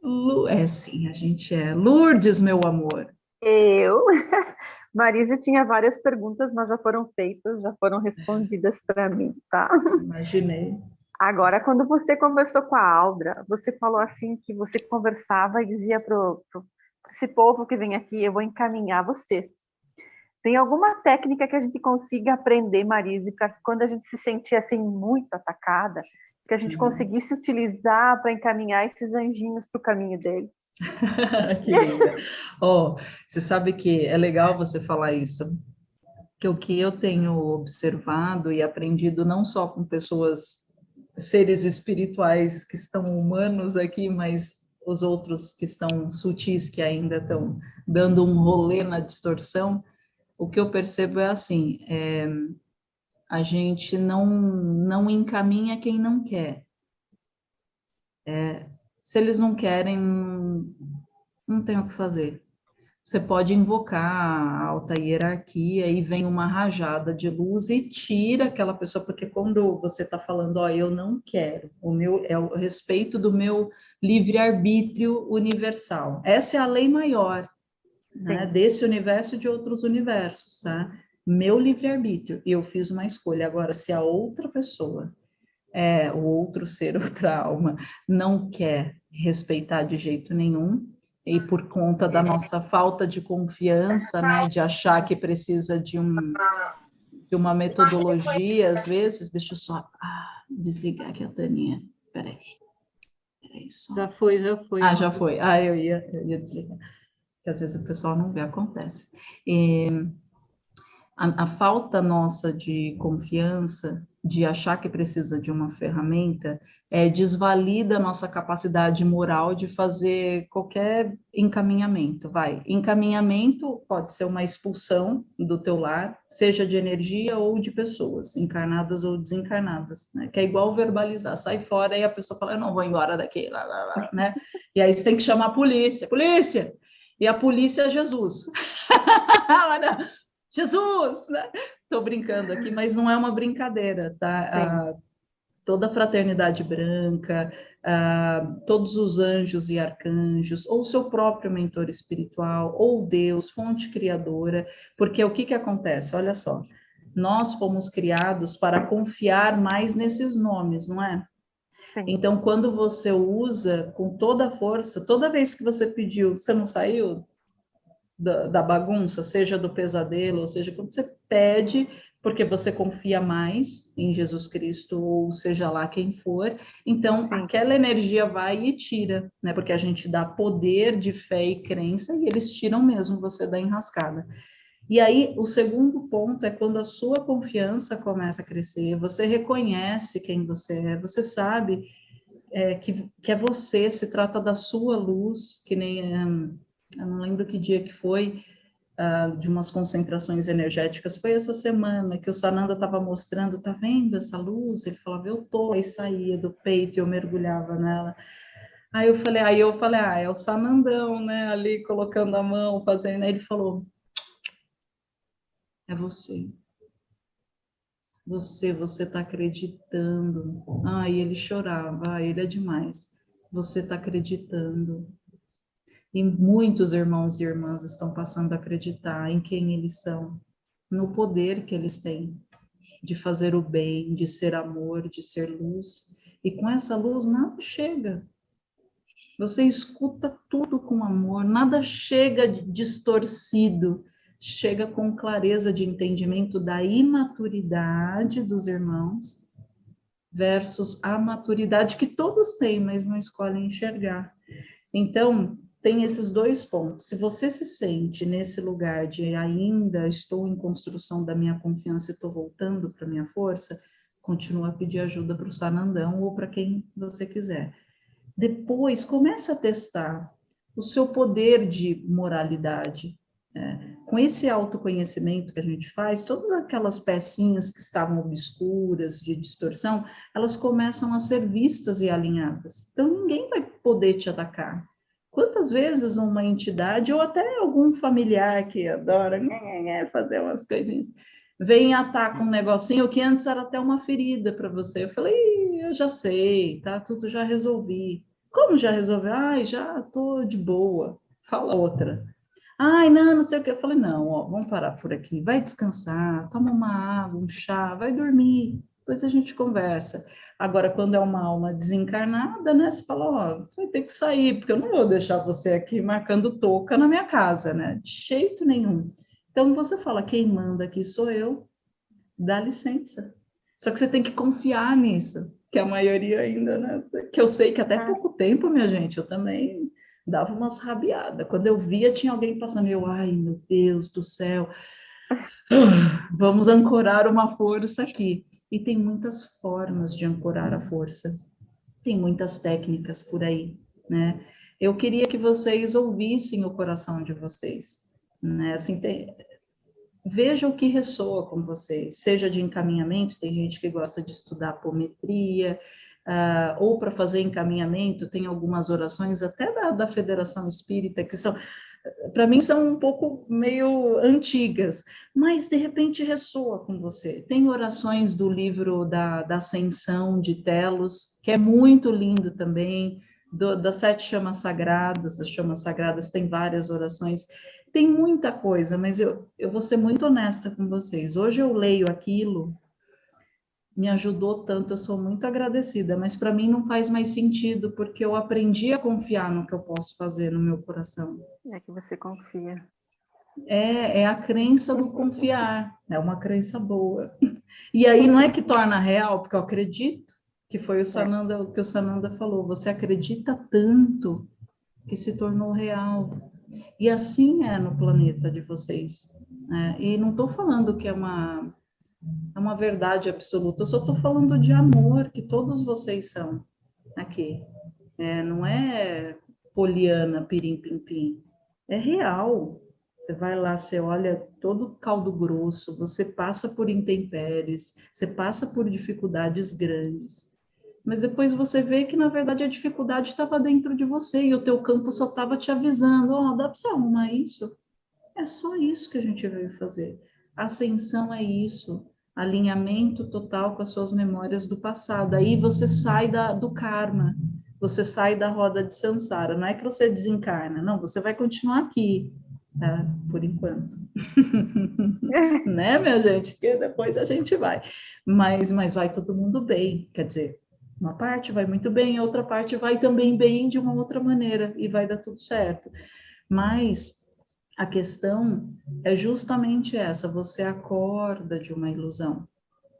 Lu... É sim, a gente é. Lourdes, meu amor. Eu. (laughs) Marisa tinha várias perguntas, mas já foram feitas, já foram respondidas para mim, tá? Imaginei. Agora, quando você conversou com a Aldra, você falou assim que você conversava e dizia para esse povo que vem aqui, eu vou encaminhar vocês. Tem alguma técnica que a gente consiga aprender, Marise, para quando a gente se sentir assim muito atacada, que a gente uhum. conseguisse utilizar para encaminhar esses anjinhos para o caminho deles? (laughs) que linda. oh, você sabe que é legal você falar isso, que o que eu tenho observado e aprendido não só com pessoas seres espirituais que estão humanos aqui, mas os outros que estão sutis, que ainda estão dando um rolê na distorção, o que eu percebo é assim, é, a gente não, não encaminha quem não quer. É, se eles não querem, não tem o que fazer você pode invocar a alta hierarquia e vem uma rajada de luz e tira aquela pessoa, porque quando você está falando, ó, eu não quero, o meu é o respeito do meu livre-arbítrio universal. Essa é a lei maior, né, desse universo e de outros universos, tá? Meu livre-arbítrio, eu fiz uma escolha. Agora, se a outra pessoa, é, o outro ser, (laughs) outra alma, não quer respeitar de jeito nenhum, e por conta da nossa falta de confiança, né, de achar que precisa de, um, de uma metodologia, às vezes, deixa eu só ah, desligar aqui a Taninha, peraí, peraí só. Já foi, já foi. Ah, já foi, ah, eu ia, eu ia desligar, que às vezes o pessoal não vê, acontece. E, a, a falta nossa de confiança, de achar que precisa de uma ferramenta, é, desvalida a nossa capacidade moral de fazer qualquer encaminhamento, vai. Encaminhamento pode ser uma expulsão do teu lar, seja de energia ou de pessoas, encarnadas ou desencarnadas, né? Que é igual verbalizar, sai fora e a pessoa fala, eu não vou embora daqui, lá, lá, lá, né? E aí você tem que chamar a polícia, polícia! E a polícia é Jesus. (laughs) Jesus, né? Estou brincando aqui, mas não é uma brincadeira, tá? toda a fraternidade branca, uh, todos os anjos e arcanjos, ou seu próprio mentor espiritual, ou Deus, fonte criadora, porque o que, que acontece? Olha só, nós fomos criados para confiar mais nesses nomes, não é? Sim. Então, quando você usa com toda a força, toda vez que você pediu, você não saiu da, da bagunça, seja do pesadelo, ou seja, quando você pede, porque você confia mais em Jesus Cristo, ou seja lá quem for, então Sim. aquela energia vai e tira, né? Porque a gente dá poder de fé e crença e eles tiram mesmo você da enrascada. E aí, o segundo ponto é quando a sua confiança começa a crescer, você reconhece quem você é, você sabe é, que, que é você, se trata da sua luz, que nem. Um, eu não lembro que dia que foi, uh, de umas concentrações energéticas, foi essa semana que o Sananda estava mostrando, tá vendo essa luz? Ele falava, eu tô, e saía do peito e eu mergulhava nela. Aí eu falei, aí eu falei, ah, é o Sanandão, né, ali colocando a mão, fazendo, aí ele falou, é você. Você, você está acreditando. E ele chorava, ah, ele é demais. Você está acreditando. E muitos irmãos e irmãs estão passando a acreditar em quem eles são. no poder que eles têm de fazer o bem, de ser amor, de ser luz. E com essa luz nada chega. Você escuta tudo com amor, nada chega distorcido, chega com clareza de entendimento da imaturidade dos irmãos versus a maturidade que todos têm, mas não escolhem enxergar. Então, tem esses dois pontos. Se você se sente nesse lugar de ainda estou em construção da minha confiança e estou voltando para minha força, continua a pedir ajuda para o Sanandão ou para quem você quiser. Depois, comece a testar o seu poder de moralidade. É, com esse autoconhecimento que a gente faz, todas aquelas pecinhas que estavam obscuras, de distorção, elas começam a ser vistas e alinhadas. Então, ninguém vai poder te atacar Quantas vezes uma entidade, ou até algum familiar que adora fazer umas coisinhas, vem atacar um negocinho que antes era até uma ferida para você. Eu falei, eu já sei, tá? Tudo já resolvi. Como já resolveu? Ai, já tô de boa. Fala outra. Ai, não, não sei o que. Eu falei, não, ó, vamos parar por aqui. Vai descansar, toma uma água, um chá, vai dormir. Depois a gente conversa. Agora, quando é uma alma desencarnada, né? Você fala, ó, você vai ter que sair, porque eu não vou deixar você aqui marcando touca na minha casa, né? De jeito nenhum. Então, você fala, quem manda aqui sou eu, dá licença. Só que você tem que confiar nisso, que a maioria ainda, né? Que eu sei que até pouco tempo, minha gente, eu também dava umas rabiadas. Quando eu via, tinha alguém passando, eu, ai, meu Deus do céu, (laughs) vamos ancorar uma força aqui. E tem muitas formas de ancorar a força. Tem muitas técnicas por aí, né? Eu queria que vocês ouvissem o coração de vocês, né? Assim, tem... veja o que ressoa com vocês, seja de encaminhamento, tem gente que gosta de estudar apometria, uh, ou para fazer encaminhamento, tem algumas orações até da, da Federação Espírita que são para mim são um pouco meio antigas, mas de repente ressoa com você. Tem orações do livro da, da Ascensão de Telos, que é muito lindo também, do, das sete chamas sagradas, das chamas sagradas tem várias orações, tem muita coisa, mas eu, eu vou ser muito honesta com vocês. Hoje eu leio aquilo me ajudou tanto, eu sou muito agradecida, mas para mim não faz mais sentido, porque eu aprendi a confiar no que eu posso fazer no meu coração. É que você confia. É, é a crença do confiar, é uma crença boa. E aí não é que torna real, porque eu acredito, que foi o Sananda, o que o Sananda falou, você acredita tanto que se tornou real. E assim é no planeta de vocês. Né? E não estou falando que é uma é uma verdade absoluta. Eu só estou falando de amor que todos vocês são aqui. É, não é poliana, pirim, pim, pim. É real. Você vai lá, você olha todo caldo grosso, você passa por intempéries, você passa por dificuldades grandes. Mas depois você vê que, na verdade, a dificuldade estava dentro de você e o teu campo só estava te avisando, oh, dá para você arrumar isso? É só isso que a gente veio fazer. Ascensão é isso, alinhamento total com as suas memórias do passado. Aí você sai da, do karma, você sai da roda de samsara. Não é que você desencarna, não, você vai continuar aqui, tá? Por enquanto. (laughs) né, minha gente? Porque depois a gente vai. Mas, mas vai todo mundo bem, quer dizer, uma parte vai muito bem, a outra parte vai também bem de uma outra maneira e vai dar tudo certo. Mas a questão é justamente essa: você acorda de uma ilusão.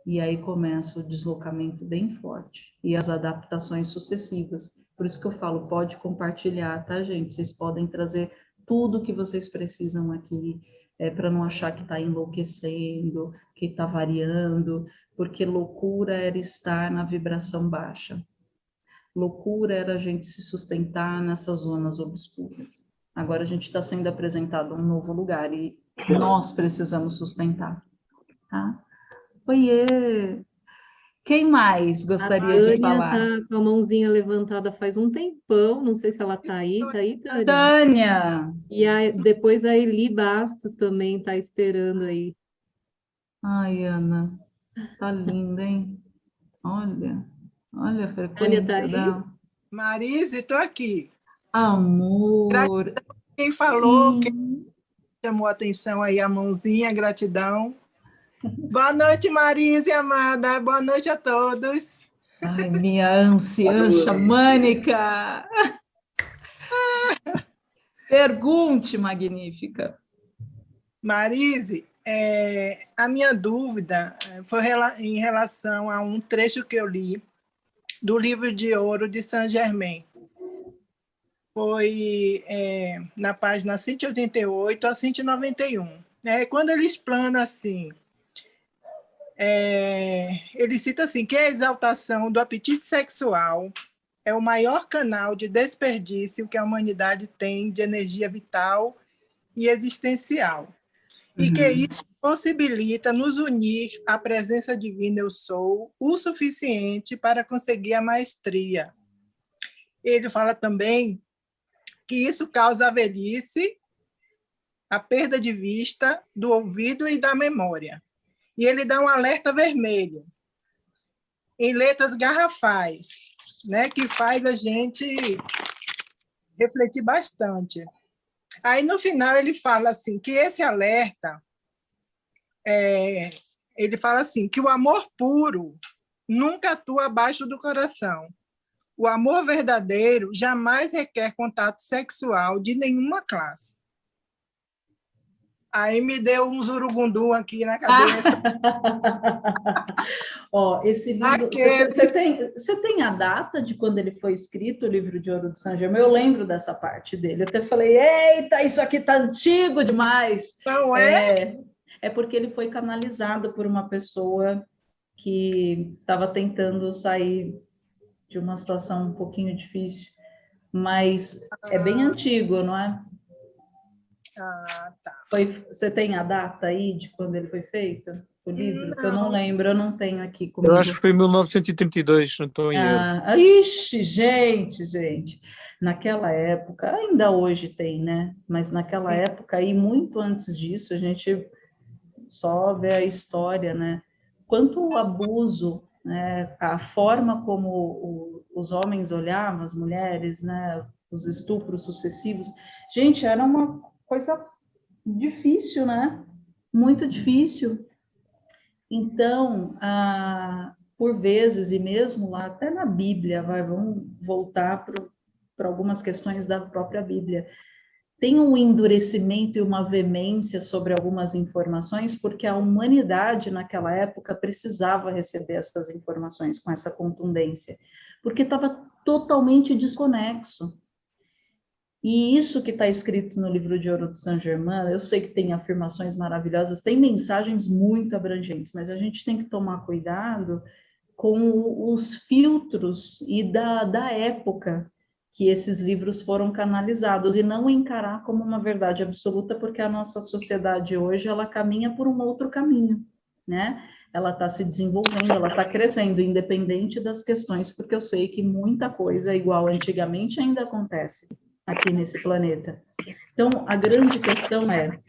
E aí começa o deslocamento bem forte e as adaptações sucessivas. Por isso que eu falo, pode compartilhar, tá, gente? Vocês podem trazer tudo que vocês precisam aqui, é, para não achar que está enlouquecendo, que está variando, porque loucura era estar na vibração baixa. Loucura era a gente se sustentar nessas zonas obscuras. Agora a gente está sendo apresentado um novo lugar e nós precisamos sustentar. Tá? Oiê! Quem mais gostaria de falar? Tá com a mãozinha levantada faz um tempão, não sei se ela está aí, está aí, Tânia? Tânia! E a, depois a Eli Bastos também está esperando aí. Ai, Ana, tá linda, hein? Olha, olha a frequência tá dela. Marise, estou aqui. Amor. Quem falou, quem chamou a atenção aí a mãozinha, gratidão. Boa noite, Marise, amada. Boa noite a todos. Ai, minha anciã xamânica. (laughs) Pergunte, magnífica. Marise, é, a minha dúvida é, foi em relação a um trecho que eu li do livro de ouro de Saint Germain. Foi é, na página 188 a 191. É, quando ele explana assim, é, ele cita assim, que a exaltação do apetite sexual é o maior canal de desperdício que a humanidade tem de energia vital e existencial. Uhum. E que uhum. isso possibilita nos unir à presença divina eu sou o suficiente para conseguir a maestria. Ele fala também que isso causa a velhice, a perda de vista, do ouvido e da memória. E ele dá um alerta vermelho, em letras garrafais, né, que faz a gente refletir bastante. Aí, no final, ele fala assim, que esse alerta, é, ele fala assim, que o amor puro nunca atua abaixo do coração. O amor verdadeiro jamais requer contato sexual de nenhuma classe. Aí me deu um zurugundum aqui na cabeça. (laughs) Ó, esse livro. Você tem, você tem a data de quando ele foi escrito, o livro de Ouro de São Germain? Eu lembro dessa parte dele. Eu até falei, eita, isso aqui tá antigo demais. Não é? É, é porque ele foi canalizado por uma pessoa que estava tentando sair de uma situação um pouquinho difícil. Mas é bem ah. antigo, não é? Ah, tá. Foi, você tem a data aí de quando ele foi feito? O livro? Não. Eu não lembro, eu não tenho aqui comigo. Eu acho que foi em 1932, não estou em ah, Ixi, gente, gente. Naquela época, ainda hoje tem, né? Mas naquela época e muito antes disso, a gente só vê a história, né? Quanto o abuso, né? a forma como o, os homens olhavam as mulheres, né? Os estupros sucessivos. Gente, era uma coisa difícil, né? Muito difícil. Então, ah, por vezes, e mesmo lá, até na Bíblia, vai, vamos voltar para algumas questões da própria Bíblia, tem um endurecimento e uma veemência sobre algumas informações, porque a humanidade naquela época precisava receber essas informações com essa contundência, porque estava totalmente desconexo. E isso que está escrito no livro de Ouro de Saint Germain, eu sei que tem afirmações maravilhosas, tem mensagens muito abrangentes, mas a gente tem que tomar cuidado com os filtros e da, da época que esses livros foram canalizados e não encarar como uma verdade absoluta, porque a nossa sociedade hoje ela caminha por um outro caminho, né? Ela está se desenvolvendo, ela está crescendo, independente das questões, porque eu sei que muita coisa igual antigamente ainda acontece aqui nesse planeta. Então, a grande questão é,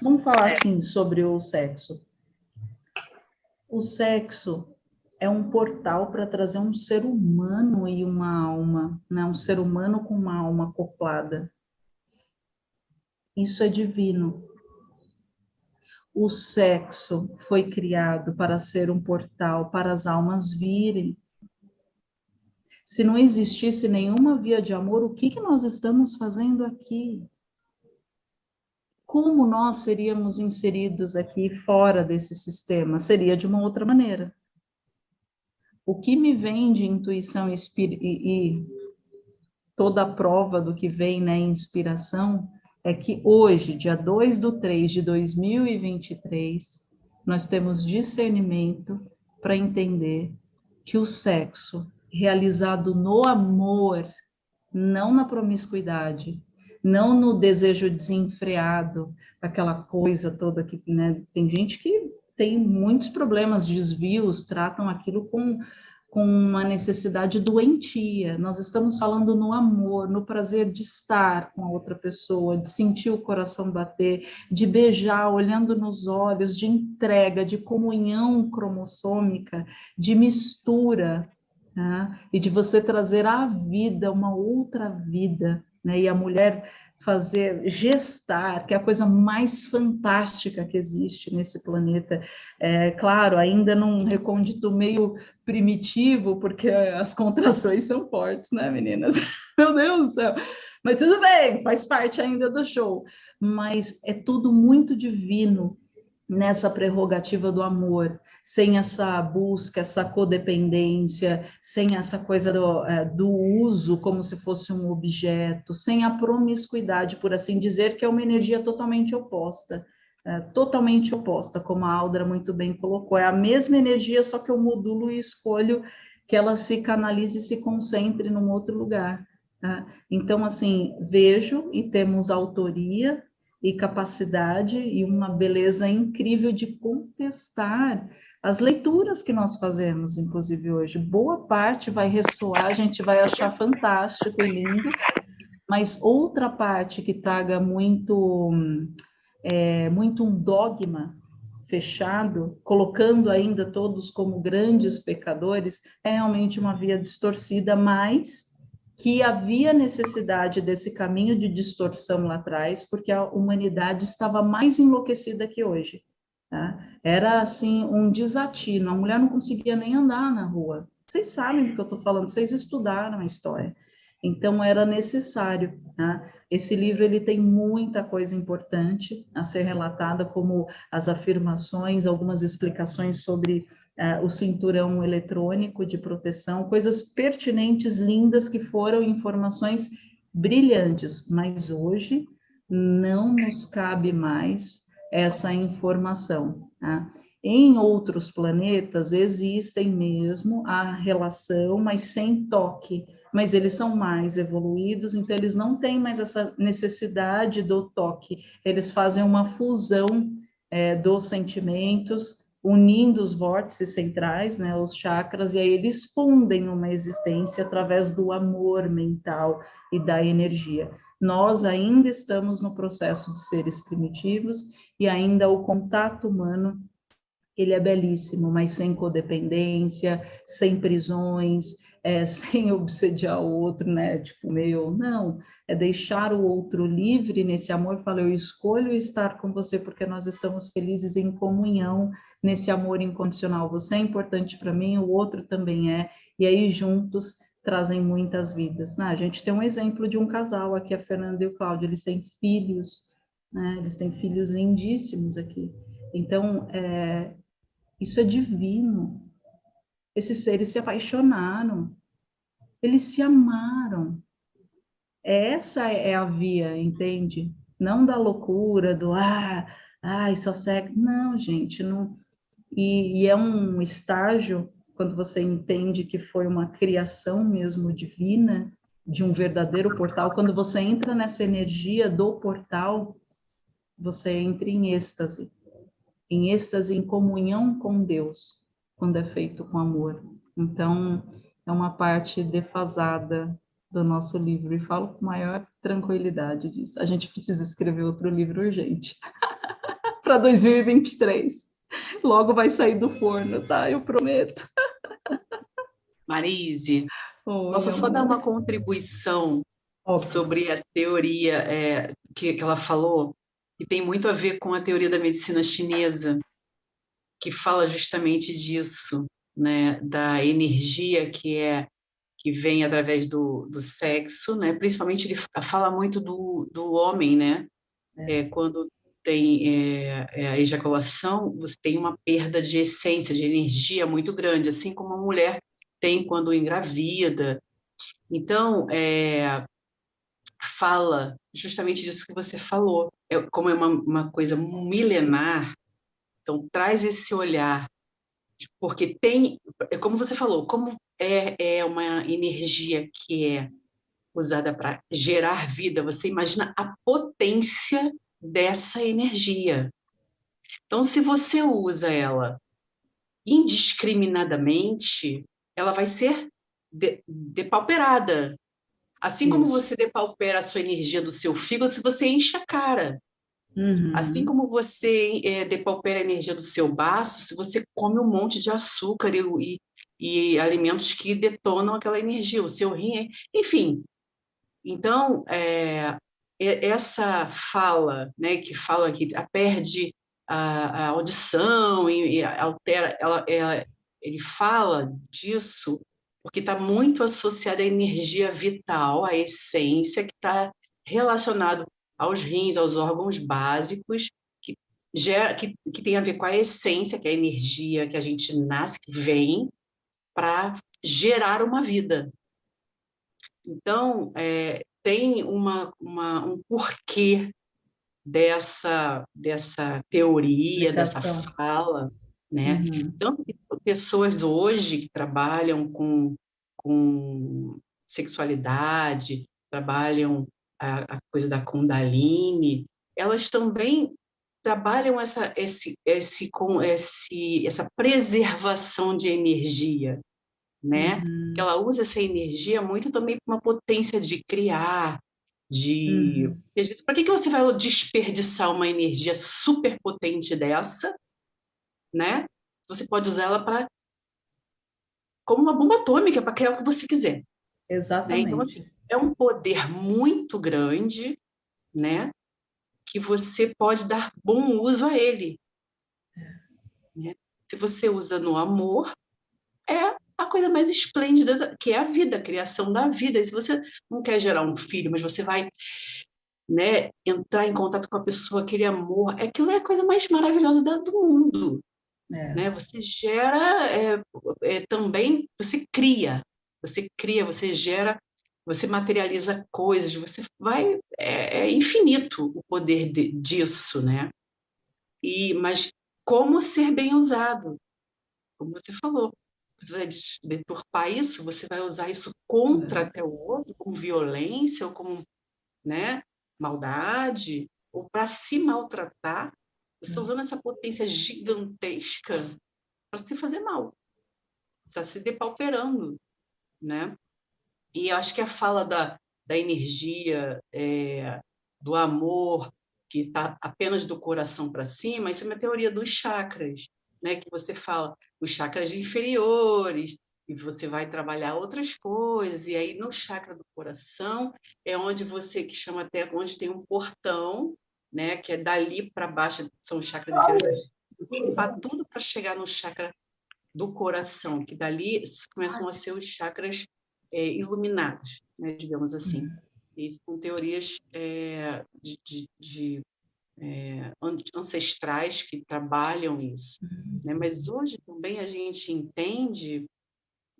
vamos falar assim sobre o sexo. O sexo é um portal para trazer um ser humano e uma alma, né? um ser humano com uma alma acoplada. Isso é divino. O sexo foi criado para ser um portal para as almas virem se não existisse nenhuma via de amor, o que, que nós estamos fazendo aqui? Como nós seríamos inseridos aqui fora desse sistema? Seria de uma outra maneira. O que me vem de intuição e, e toda a prova do que vem né, inspiração é que hoje, dia 2 de 3 de 2023, nós temos discernimento para entender que o sexo realizado no amor, não na promiscuidade, não no desejo desenfreado, aquela coisa toda que, né, tem gente que tem muitos problemas, desvios, tratam aquilo com, com uma necessidade doentia. Nós estamos falando no amor, no prazer de estar com a outra pessoa, de sentir o coração bater, de beijar olhando nos olhos, de entrega, de comunhão cromossômica, de mistura, né? e de você trazer à vida uma outra vida, né? e a mulher fazer, gestar, que é a coisa mais fantástica que existe nesse planeta. É, claro, ainda num recôndito meio primitivo, porque as contrações são fortes, né, meninas? (laughs) Meu Deus do céu! Mas tudo bem, faz parte ainda do show. Mas é tudo muito divino nessa prerrogativa do amor, sem essa busca, essa codependência, sem essa coisa do, é, do, uso como se fosse um objeto, sem a promiscuidade, por assim dizer, que é uma energia totalmente oposta. É, totalmente oposta, como a Aldra muito bem colocou. É a mesma energia, só que eu modulo e escolho que ela se canalize e se concentre num outro lugar. Tá? Então, assim, vejo e temos autoria e capacidade e uma beleza incrível de contestar as leituras que nós fazemos, inclusive hoje. Boa parte vai ressoar, a gente vai achar fantástico e lindo, mas outra parte que traga muito, é, muito um dogma fechado, colocando ainda todos como grandes pecadores, é realmente uma via distorcida, mas que havia necessidade desse caminho de distorção lá atrás, porque a humanidade estava mais enlouquecida que hoje. Tá? Era assim um desatino, a mulher não conseguia nem andar na rua. Vocês sabem do que eu estou falando, vocês estudaram a história. Então era necessário. Tá? Esse livro ele tem muita coisa importante a ser relatada, como as afirmações, algumas explicações sobre uh, o cinturão eletrônico de proteção, coisas pertinentes, lindas, que foram informações brilhantes, mas hoje não nos cabe mais essa informação. Tá? Em outros planetas existem mesmo a relação, mas sem toque, mas eles são mais evoluídos, então eles não têm mais essa necessidade do toque, eles fazem uma fusão é, dos sentimentos unindo os vórtices centrais, né, os chakras, e aí eles fundem uma existência através do amor mental e da energia. Nós ainda estamos no processo de seres primitivos e ainda o contato humano ele é belíssimo, mas sem codependência, sem prisões, é, (laughs) sem obsediar o outro, né? Tipo, meio, não, é deixar o outro livre nesse amor. Fala, eu escolho estar com você porque nós estamos felizes em comunhão nesse amor incondicional. Você é importante para mim, o outro também é, e aí juntos trazem muitas vidas. Né? A gente tem um exemplo de um casal aqui, a Fernanda e o Cláudio, eles têm filhos, né? eles têm filhos lindíssimos aqui. Então, é, isso é divino. Esses seres se apaixonaram, eles se amaram. Essa é a via, entende? Não da loucura, do ah, ai, só segue. Não, gente, não, e, e é um estágio, quando você entende que foi uma criação mesmo divina, de um verdadeiro portal, quando você entra nessa energia do portal, você entra em êxtase, em êxtase, em comunhão com Deus, quando é feito com amor. Então, é uma parte defasada do nosso livro, e falo com maior tranquilidade disso. A gente precisa escrever outro livro urgente, para 2023. Logo vai sair do forno, tá? Eu prometo. Marise, Oi, posso só dar uma contribuição sobre a teoria é, que, que ela falou, que tem muito a ver com a teoria da medicina chinesa, que fala justamente disso, né? Da energia que é que vem através do, do sexo, né? Principalmente ele fala muito do, do homem, né? É. É, quando tem é, é, a ejaculação, você tem uma perda de essência, de energia muito grande, assim como a mulher tem quando engravida. Então, é, fala justamente disso que você falou, é, como é uma, uma coisa milenar, então traz esse olhar, porque tem, é como você falou, como é, é uma energia que é usada para gerar vida, você imagina a potência dessa energia. Então, se você usa ela indiscriminadamente, ela vai ser de, depauperada. Assim Isso. como você depaupera a sua energia do seu fígado, se você enche a cara. Uhum. Assim como você é, depaupera a energia do seu baço, se você come um monte de açúcar e, e, e alimentos que detonam aquela energia, o seu rim, enfim. Então, é, essa fala, né, que fala que perde a, a audição e, e altera, ela, ela, ele fala disso porque está muito associada à energia vital, à essência, que está relacionado aos rins, aos órgãos básicos, que, gera, que, que tem a ver com a essência, que é a energia que a gente nasce, que vem, para gerar uma vida. Então, é, tem uma, uma, um porquê dessa, dessa teoria, Explicação. dessa fala, né? Uhum. Tanto que pessoas hoje que trabalham com, com sexualidade, trabalham a, a coisa da Kundalini, elas também trabalham essa, esse, esse, com esse, essa preservação de energia, né? Uhum. Ela usa essa energia muito também para uma potência de criar, de... Uhum. Para que, que você vai desperdiçar uma energia super potente dessa, né? Você pode usar ela para como uma bomba atômica para criar o que você quiser. Exatamente. Né? Então, assim, é um poder muito grande, né? Que você pode dar bom uso a ele. Né? Se você usa no amor, é a coisa mais esplêndida que é a vida, a criação da vida. E se você não quer gerar um filho, mas você vai né, entrar em contato com a pessoa, aquele amor, aquilo é a coisa mais maravilhosa do mundo. É. Né? Você gera é, é, também, você cria, você cria, você gera, você materializa coisas, você vai, é, é infinito o poder de, disso, né? E, mas como ser bem usado? Como você falou, você vai deturpar isso, você vai usar isso contra até o outro, com violência ou com né, maldade, ou para se maltratar, você está usando essa potência gigantesca para se fazer mal. Está se depauperando, né? E eu acho que a fala da, da energia, é, do amor, que está apenas do coração para cima, isso é uma teoria dos chakras, né? Que você fala os chakras inferiores, e você vai trabalhar outras coisas, e aí no chakra do coração é onde você, que chama até, onde tem um portão, né, que é dali para baixo, são os chakras inferiores, limpar tudo para chegar no chakra do coração, que dali começam a ser os chakras é, iluminados, né, digamos assim. Isso são teorias é, de, de, de é, ancestrais que trabalham isso. Né? Mas hoje também a gente entende,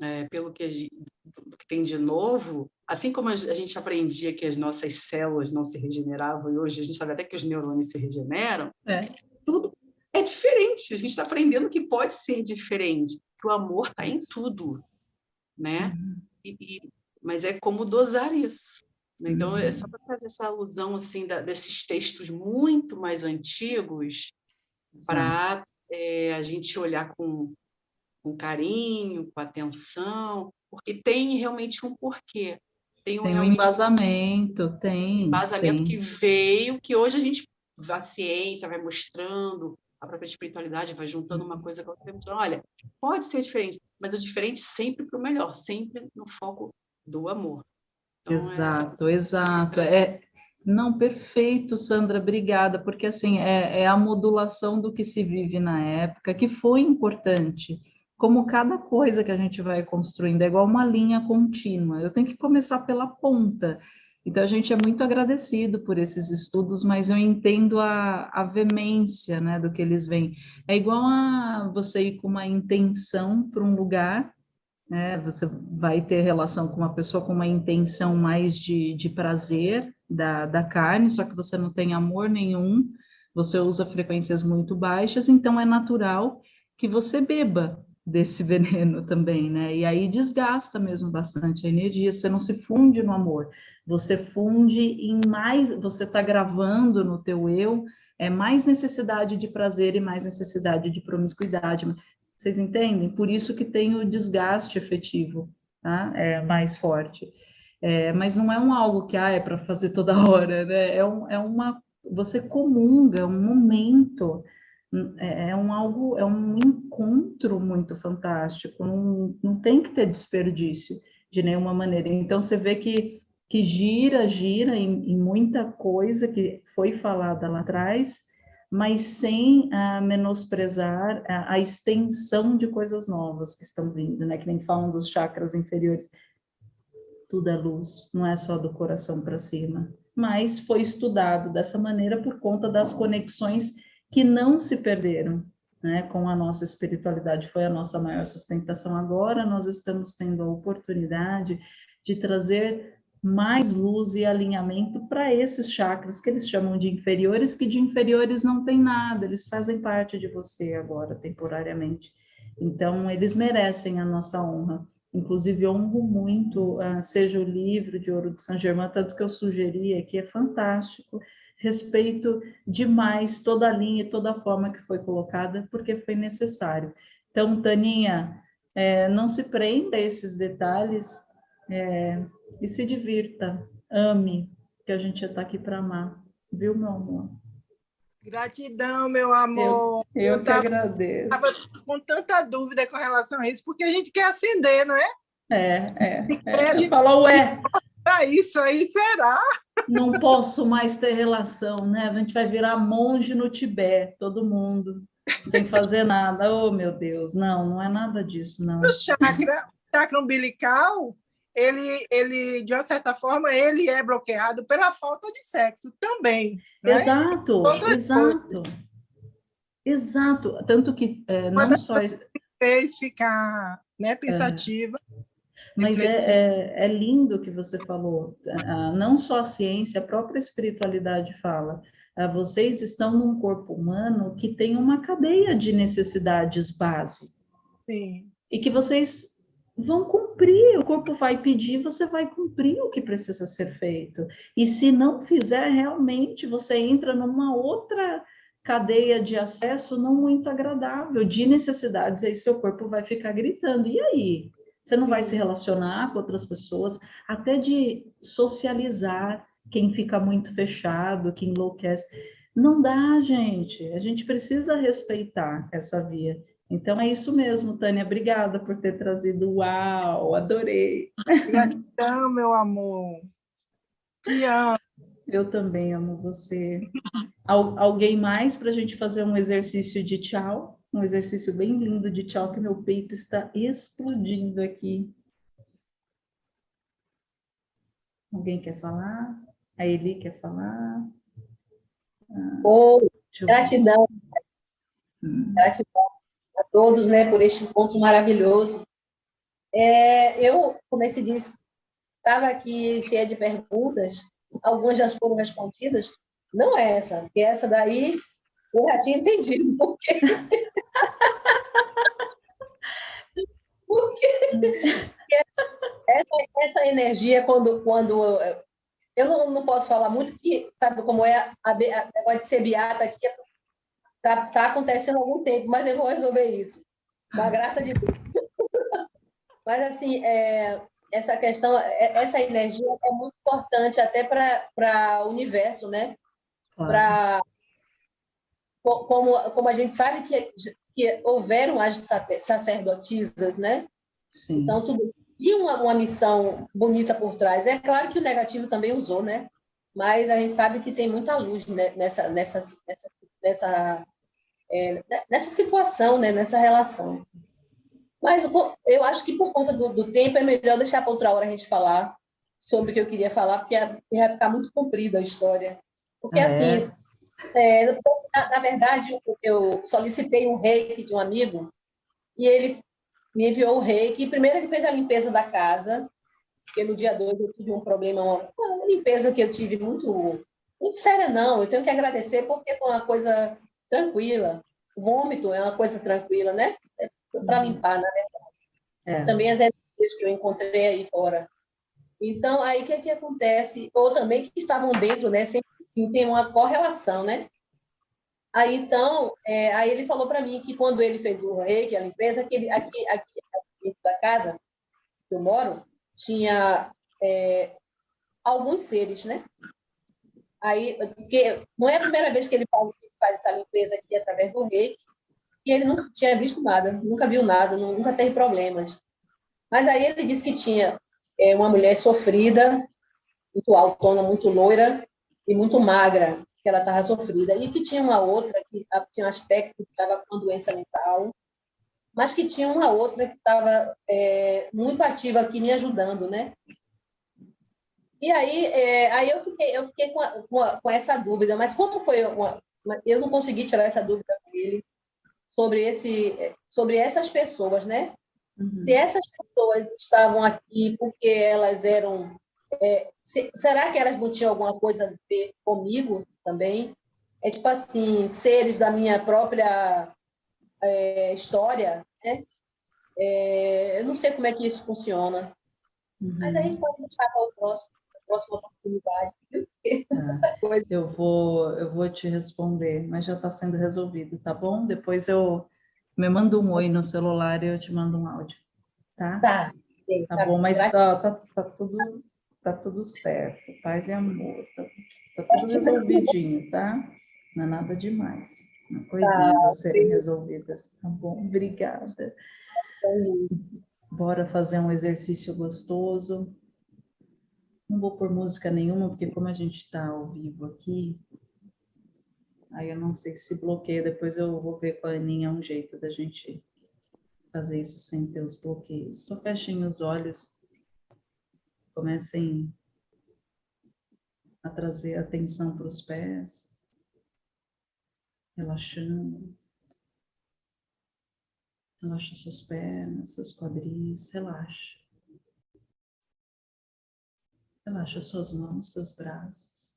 é, pelo que, que tem de novo, Assim como a gente aprendia que as nossas células não se regeneravam, e hoje a gente sabe até que os neurônios se regeneram, é. tudo é diferente. A gente está aprendendo que pode ser diferente, que o amor está em tudo, né? Uhum. E, e, mas é como dosar isso. Né? Então, é só para fazer essa alusão assim, da, desses textos muito mais antigos, para é, a gente olhar com, com carinho, com atenção, porque tem realmente um porquê. Tem um, tem um embasamento, tem. Embasamento tem. que veio, que hoje a gente, a ciência vai mostrando, a própria espiritualidade vai juntando uma coisa com a outra. Olha, pode ser diferente, mas o diferente sempre para o melhor, sempre no foco do amor. Então, exato, é exato. É, não, perfeito, Sandra, obrigada, porque assim, é, é a modulação do que se vive na época, que foi importante como cada coisa que a gente vai construindo é igual uma linha contínua. Eu tenho que começar pela ponta. Então, a gente é muito agradecido por esses estudos, mas eu entendo a, a veemência né, do que eles veem. É igual a você ir com uma intenção para um lugar, né, você vai ter relação com uma pessoa com uma intenção mais de, de prazer da, da carne, só que você não tem amor nenhum, você usa frequências muito baixas, então é natural que você beba, desse (laughs) veneno também, né? E aí desgasta mesmo bastante a energia, você não se funde no amor, você funde em mais, você está gravando no teu eu, é mais necessidade de prazer e mais necessidade de promiscuidade. Vocês entendem? Por isso que tem o desgaste efetivo, tá? É mais forte. É, mas não é um algo que ah, é para fazer toda (laughs) hora, né? É, um, é uma você comunga, é um momento é, é um algo, é um encontro muito fantástico, não, não tem que ter desperdício de nenhuma maneira. Então você vê que, que gira, gira em, em muita coisa que foi falada lá atrás, mas sem uh, menosprezar a, a, extensão de coisas novas que estão vindo, né? Que nem falam dos chakras inferiores. Tudo é luz, não é só do coração para cima. Mas foi estudado dessa maneira por conta das conexões que não se perderam, né? Com a nossa espiritualidade foi a nossa maior sustentação. Agora nós estamos tendo a oportunidade de trazer mais luz e alinhamento para esses chakras que eles chamam de inferiores, que de inferiores não tem nada, eles fazem parte de você agora, temporariamente. Então, eles merecem a nossa honra. Inclusive, honro muito, uh, seja o livro de Ouro de São Germain, tanto que eu sugeri aqui, é fantástico. Respeito demais toda a linha e toda a forma que foi colocada, porque foi necessário. Então, Taninha, é, não se prenda a esses detalhes, é, e se divirta, ame, que a gente está aqui para amar, viu, meu amor? Gratidão, meu amor. Eu, eu, eu que tava, agradeço. Estava com tanta dúvida com relação a isso, porque a gente quer acender, não é? É, é. é. Gente fala, ué. Para isso aí, será? Não posso mais ter relação, né? A gente vai virar monge no Tibete, todo mundo, sem fazer nada. Oh, meu Deus, não, não é nada disso, não. O chakra, o chakra umbilical ele, ele, de uma certa forma, ele é bloqueado pela falta de sexo também. Né? Exato, exato. Coisas. Exato. Tanto que é, não só... fez ficar né, pensativa. É. Mas é, é, é, lindo o que você falou. Não só a ciência, a própria espiritualidade fala. Vocês estão num corpo humano que tem uma cadeia de necessidades base. Sim. E que vocês vão cumprir, o corpo vai pedir, você vai cumprir o que precisa ser feito. E se não fizer, realmente você entra numa outra cadeia de acesso não muito agradável, de necessidades, aí seu corpo vai ficar gritando. E aí? Você não vai se relacionar com outras pessoas, até de socializar quem fica muito fechado, que enlouquece. Não dá, gente. A gente precisa respeitar essa via. Então é isso mesmo, Tânia. Obrigada por ter trazido. Uau, adorei. Gratidão, meu amor. Te amo. Eu também amo você. Al alguém mais para a gente fazer um exercício de tchau? Um exercício bem lindo de tchau, que meu peito está explodindo aqui. Alguém quer falar? A Eli quer falar? Ah, oh, gratidão. Hum. Gratidão a todos né, por este encontro maravilhoso. É, eu, como se diz, estava aqui cheia de perguntas, algumas já foram respondidas, não é essa, porque essa daí eu já tinha entendido (laughs) por quê. Porque essa, essa energia, quando, quando eu não, não posso falar muito, que sabe como é a, a, ser beata aqui, Está tá acontecendo há algum tempo, mas eu vou resolver isso. Com a graça de Deus. (laughs) mas, assim, é, essa questão, é, essa energia é muito importante até para o universo, né? Para como, como a gente sabe que, que houveram as sacerdotisas, né? Sim. Então, tudo tinha uma, uma missão bonita por trás. É claro que o negativo também usou, né? Mas a gente sabe que tem muita luz nessa, nessa, nessa, nessa é, nessa situação, né, nessa relação. Mas eu acho que por conta do, do tempo é melhor deixar para outra hora a gente falar sobre o que eu queria falar, porque vai ficar muito comprida a história. Porque, ah, assim, é? Na, na, verdade, eu solicitei um reiki de um amigo e ele me enviou o reiki. Primeiro, ele fez a limpeza da casa, porque no dia 2 eu tive um problema, uma, limpeza que eu tive muito, muito séria, não. Eu tenho que agradecer porque foi uma coisa tranquila. O vômito é uma coisa tranquila, né? É para uhum. limpar, na verdade. É. Também as energias que eu encontrei aí fora. Então, aí o que, é que acontece? Ou também que estavam dentro, né? Sempre sim, tem uma correlação, né? Aí, então, é, aí ele falou para mim que quando ele fez o reiki, a limpeza, que ele, aqui, aqui, dentro da casa que eu moro, tinha é, alguns seres, né? Aí, porque não é a primeira vez que ele faz, essa limpeza aqui através do reiki, e ele nunca tinha visto nada, nunca viu nada, nunca teve problemas. Mas aí ele disse que tinha é, uma mulher sofrida, muito autona, muito loira e muito magra, que ela estava sofrida. E que tinha uma outra que tinha um aspecto que estava com doença mental, mas que tinha uma outra que estava é, muito ativa aqui me ajudando, né? E aí, é, aí eu fiquei, eu fiquei com, a, com, a, com, essa dúvida, mas como foi uma, eu não consegui tirar essa dúvida com ele sobre esse, sobre essas pessoas, né? Uhum. Se essas pessoas estavam aqui porque elas eram, é, se, será que elas não tinham alguma coisa a ver comigo também? É tipo assim, seres da minha própria é, história, né? É, eu não sei como é que isso funciona. Uhum. Mas aí pode deixar para o próximo, a próxima oportunidade. Ah, (laughs) eu vou, eu vou te responder, mas já está sendo resolvido, tá bom? Depois eu me manda um oi no celular e eu te mando um áudio, tá? Tá. Sim, tá, tá bom, mas ó, tá, tá, tudo, tá tudo certo, paz e amor, tá, tá tudo resolvidinho, tá? Não é nada demais coisinhas tá, a serem resolvidas, tá bom? Obrigada. Bora fazer um exercício gostoso. Não vou pôr música nenhuma, porque como a gente está ao vivo aqui, aí eu não sei se bloqueia, depois eu vou ver com a Aninha um jeito da gente fazer isso sem ter os bloqueios. Só fechem os olhos, comecem a trazer atenção para os pés relaxando. Relaxa suas pernas, seus quadris, relaxa. Relaxa suas mãos, seus braços.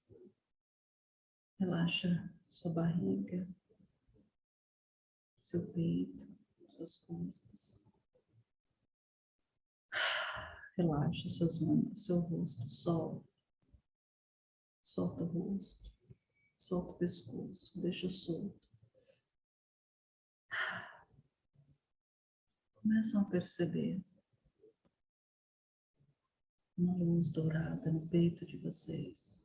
Relaxa sua barriga, seu peito, suas costas. Relaxa seus ombros, seu rosto, solta. Solta o rosto. Solta o pescoço, deixa solto. Começam a perceber uma luz dourada no peito de vocês,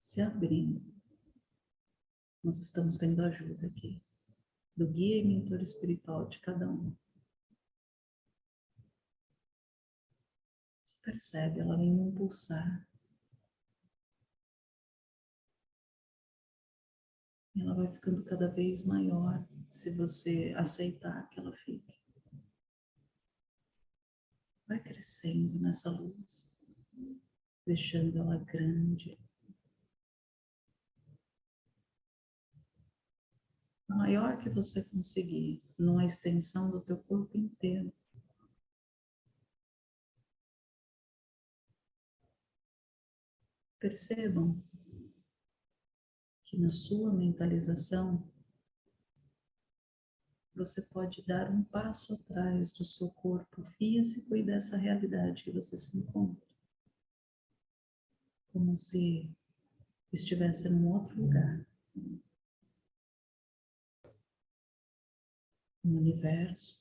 se abrindo. Nós estamos tendo ajuda aqui, do guia e mentor espiritual de cada um. Percebe, ela vem num pulsar ela vai ficando cada vez maior se você aceitar que ela fique. Vai crescendo nessa luz, deixando ela grande. Maior que você conseguir, numa extensão do teu corpo inteiro. Percebam que na sua mentalização você pode dar um passo atrás do seu corpo físico e dessa realidade que você se encontra. Como se estivesse num outro lugar. Um universo,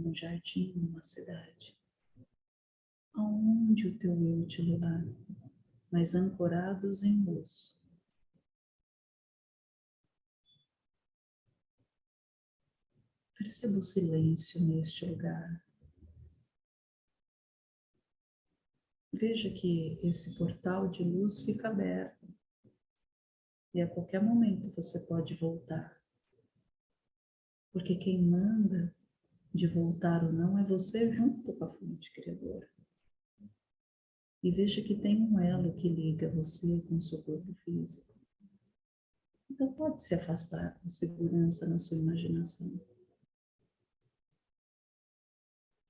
um jardim, uma cidade. Aonde o teu eu te levar, mas ancorados em luz. Perceba o silêncio neste lugar. Veja que esse portal de luz fica aberto e a qualquer momento você pode voltar. Porque quem manda de voltar ou não é você junto com a fonte criadora. E veja que tem um elo que liga você com o seu corpo físico. Então pode se afastar com segurança na sua imaginação.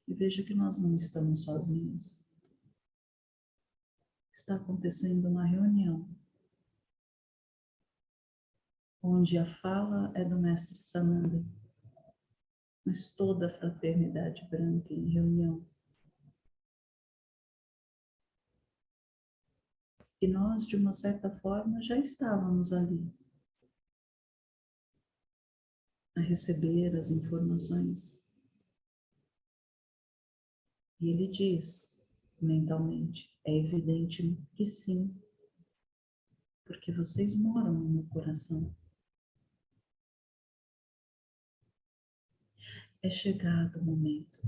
E veja que nós não estamos sozinhos. Está acontecendo uma reunião onde a fala é do mestre Sananda, mas toda a fraternidade branca em reunião. E nós, de uma certa forma, já estávamos ali a receber as informações. E ele diz mentalmente: é evidente que sim, porque vocês moram no meu coração. É chegado o momento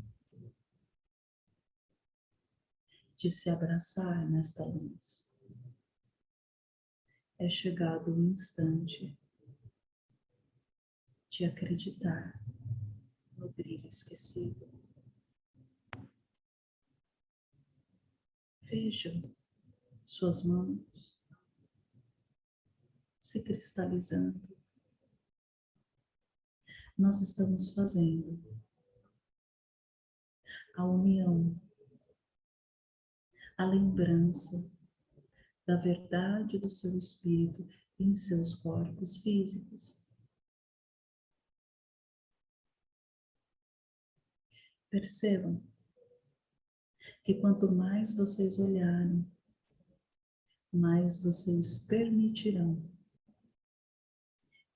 de se abraçar nesta luz. É chegado o instante de acreditar no brilho esquecido. Vejam suas mãos se cristalizando. Nós estamos fazendo a união, a lembrança da verdade do seu espírito em seus corpos físicos. Percebam que quanto mais vocês olharem, mais vocês permitirão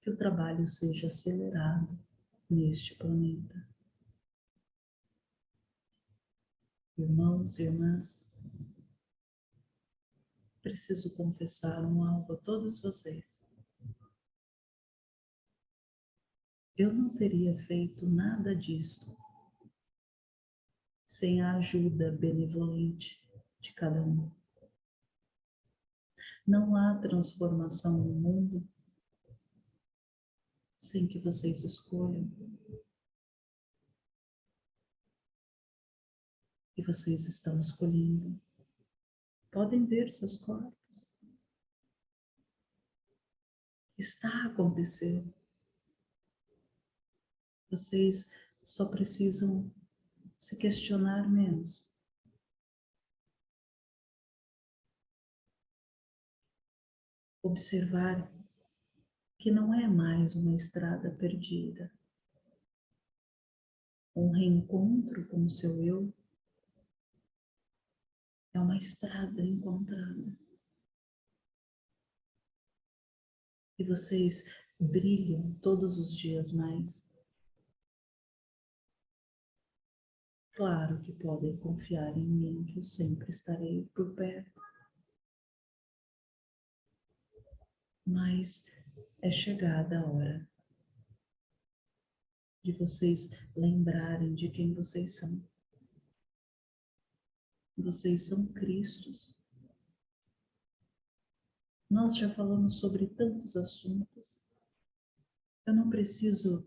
que o trabalho seja acelerado neste planeta. Irmãos e irmãs, preciso confessar um algo a todos vocês. Eu não teria feito nada disto sem a ajuda benevolente de cada um. Não há transformação no mundo sem que vocês escolham. E vocês estão escolhendo. Podem ver seus corpos. Está acontecendo. Vocês só precisam se questionar menos. Observar que não é mais uma estrada perdida, um reencontro com o seu eu é uma estrada encontrada. E vocês brilham todos os dias mais Claro que podem confiar em mim, que eu sempre estarei por perto. Mas é chegada a hora de vocês lembrarem de quem vocês são. Vocês são Cristos. Nós já falamos sobre tantos assuntos. Eu não preciso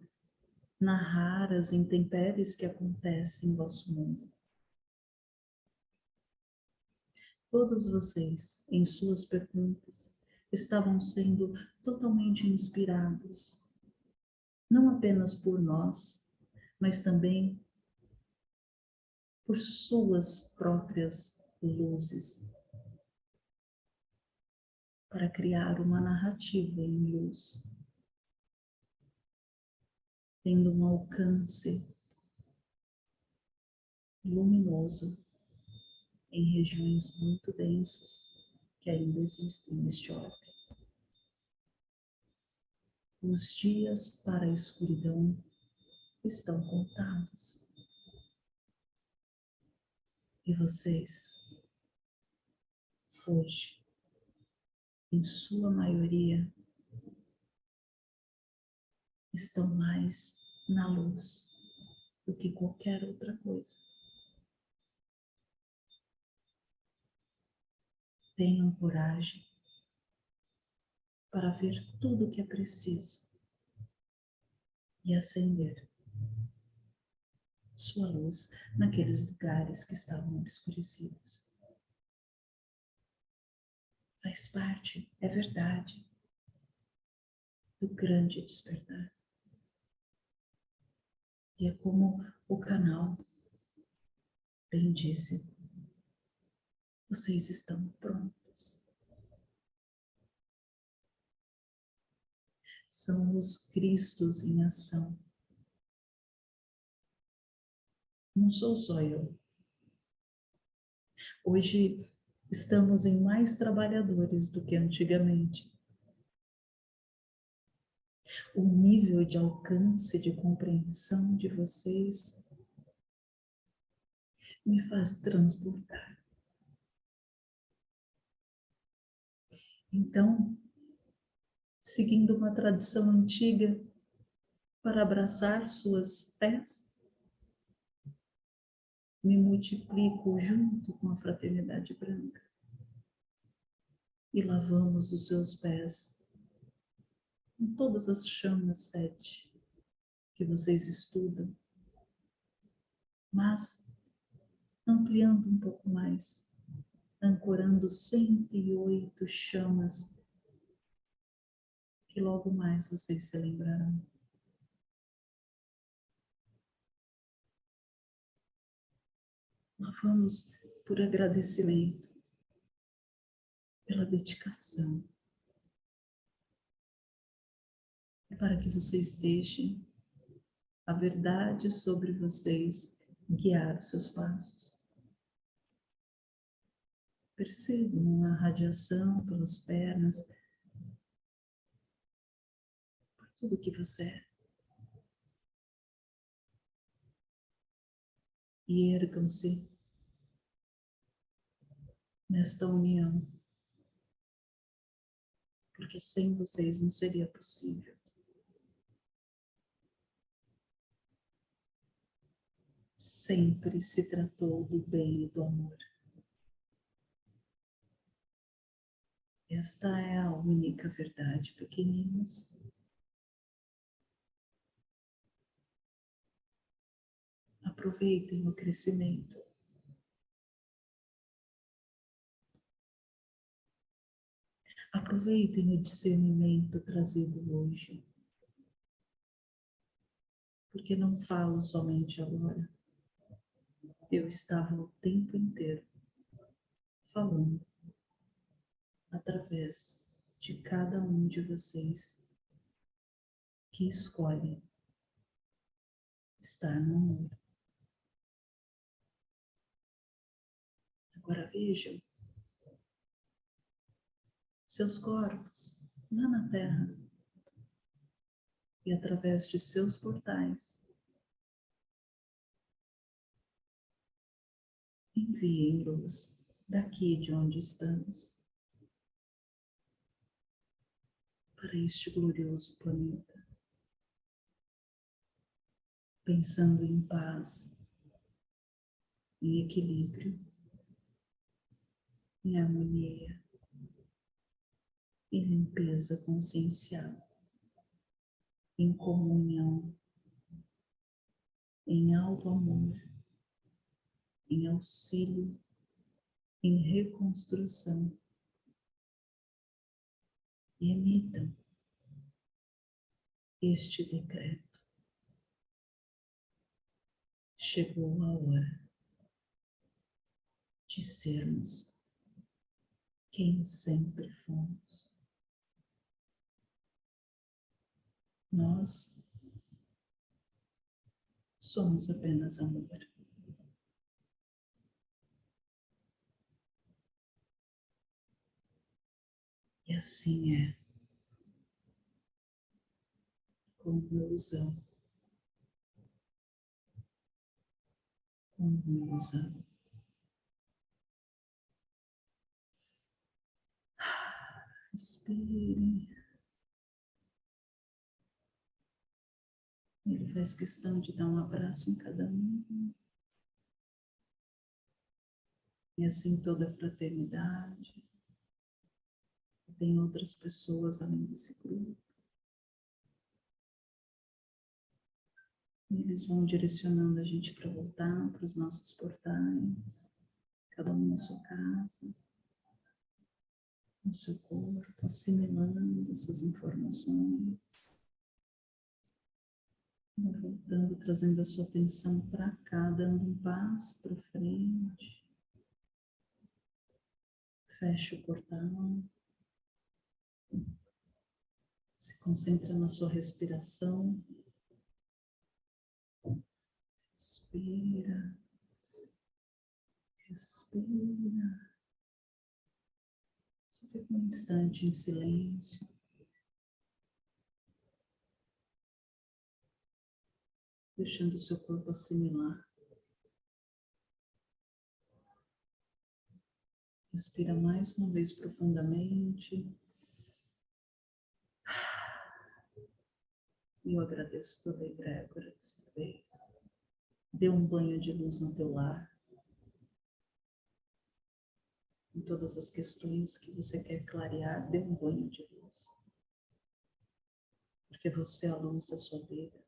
narrar as intempéries que acontecem em vosso mundo. Todos vocês, em suas perguntas, estavam sendo totalmente inspirados, não apenas por nós, mas também por suas próprias luzes, para criar uma narrativa em luz tendo um alcance luminoso em regiões muito densas que ainda existem neste orbe. Os dias para a escuridão estão contados. E vocês, hoje, em sua maioria, estão mais na luz do que qualquer outra coisa. Tenham coragem para ver tudo o que é preciso e acender sua luz naqueles lugares que estavam obscurecidos. Faz parte, é verdade, do grande despertar. E é como o canal bem disse, vocês estão prontos. São os Cristos em ação. Não sou só eu. Hoje estamos em mais trabalhadores do que antigamente o nível de alcance de compreensão de vocês me faz transbordar. Então, seguindo uma tradição antiga, para abraçar suas pés, me multiplico junto com a fraternidade branca. E lavamos os seus pés com todas as chamas sete que vocês estudam, mas ampliando um pouco mais, ancorando 108 chamas que logo mais vocês se lembrarão. Nós vamos por agradecimento, pela dedicação, é para que vocês deixem a verdade sobre vocês guiar seus passos. Percebam a radiação pelas pernas, por tudo que você é. E ergam-se nesta união, porque sem vocês não seria possível. Sempre se tratou do bem e do amor. Esta é a única verdade, pequeninos. Aproveitem o crescimento. Aproveitem o discernimento trazido hoje. Porque não falo somente agora. Eu estava o tempo inteiro falando através de cada um de vocês que escolhe estar no amor. Agora vejam seus corpos lá na Terra e através de seus portais enviem luz daqui de onde estamos. para este glorioso planeta, pensando em paz, em equilíbrio, em harmonia, em limpeza consciencial, em comunhão, em alto amor, em auxílio, em reconstrução e emitam este decreto. Chegou a hora de sermos quem sempre fomos. Nós somos apenas amor. E assim é. Conclusão. Conclusão. Respire. Ele faz questão de dar um abraço em cada um. E assim toda a fraternidade tem outras pessoas além desse grupo. Eles vão direcionando a gente para voltar para os nossos portais, cada um na sua casa, no seu corpo, assimilando essas informações. Voltando, trazendo a sua atenção para cá, dando um passo para frente. Fecha o portal. Se concentra na sua respiração. Respira. Respira. Fica um instante em silêncio. Deixando o seu corpo assimilar. Respira mais uma vez profundamente. Eu agradeço toda a egrégora dessa vez. Dê um banho de luz no teu lar. Em todas as questões que você quer clarear, dê um banho de luz. Porque você é a luz da sua vida.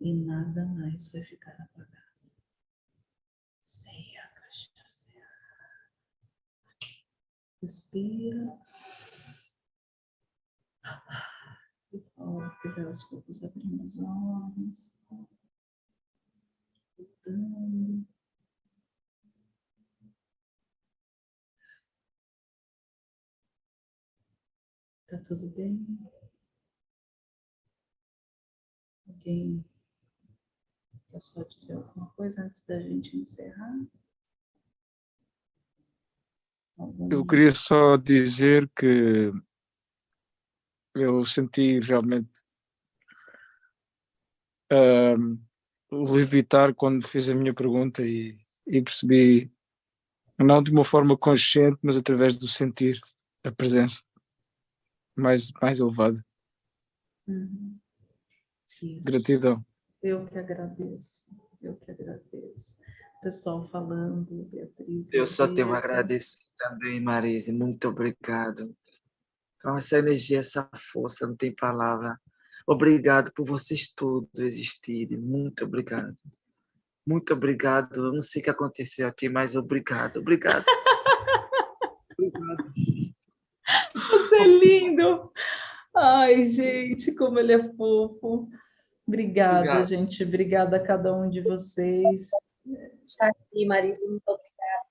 E nada mais vai ficar apagado. Ceia, cachaça. Respira. E volta, aos poucos abrindo os olhos. Voltando. Tá tudo bem? Alguém quer só dizer alguma coisa antes da gente encerrar? Eu queria só dizer que eu senti realmente uh, levitar quando fiz a minha pergunta e, e percebi, não de uma forma consciente, mas através do sentir a presença mais, mais elevada. Uhum. Gratidão. Eu que agradeço, eu que agradeço. Pessoal falando, Beatriz. Eu só tenho a agradecer também, Marise. Muito obrigado. Essa energia, essa força, não tem palavra. Obrigado por vocês todos existirem. Muito obrigado. Muito obrigado. Eu não sei o que aconteceu aqui, mas obrigado. Obrigado. (laughs) obrigado. É lindo. Ai, gente, como ele é fofo. Obrigada, Obrigado. gente. Obrigada a cada um de vocês. Está aqui, Marisa. Muito obrigada.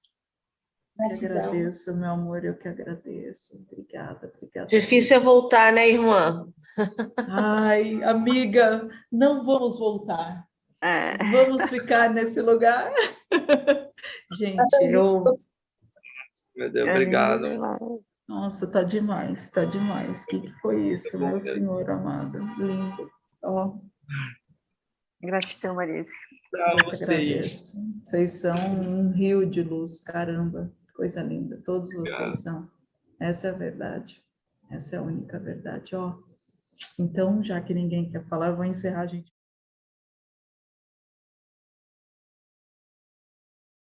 Eu que agradeço, meu amor, eu que agradeço. Obrigada, obrigada. Difícil é voltar, né, irmã? Ai, amiga, não vamos voltar. É. Vamos ficar nesse lugar. (laughs) Gente, eu. Meu Deus, obrigado. Nossa, tá demais, tá demais. O que, que foi isso, meu senhor amado? Lindo. Ó. Oh. Gratidão, Marisa. Vocês. Vocês são um rio de luz, caramba. Coisa linda. Todos vocês são. Essa é a verdade. Essa é a única verdade. Ó. Então, já que ninguém quer falar, eu vou encerrar, gente.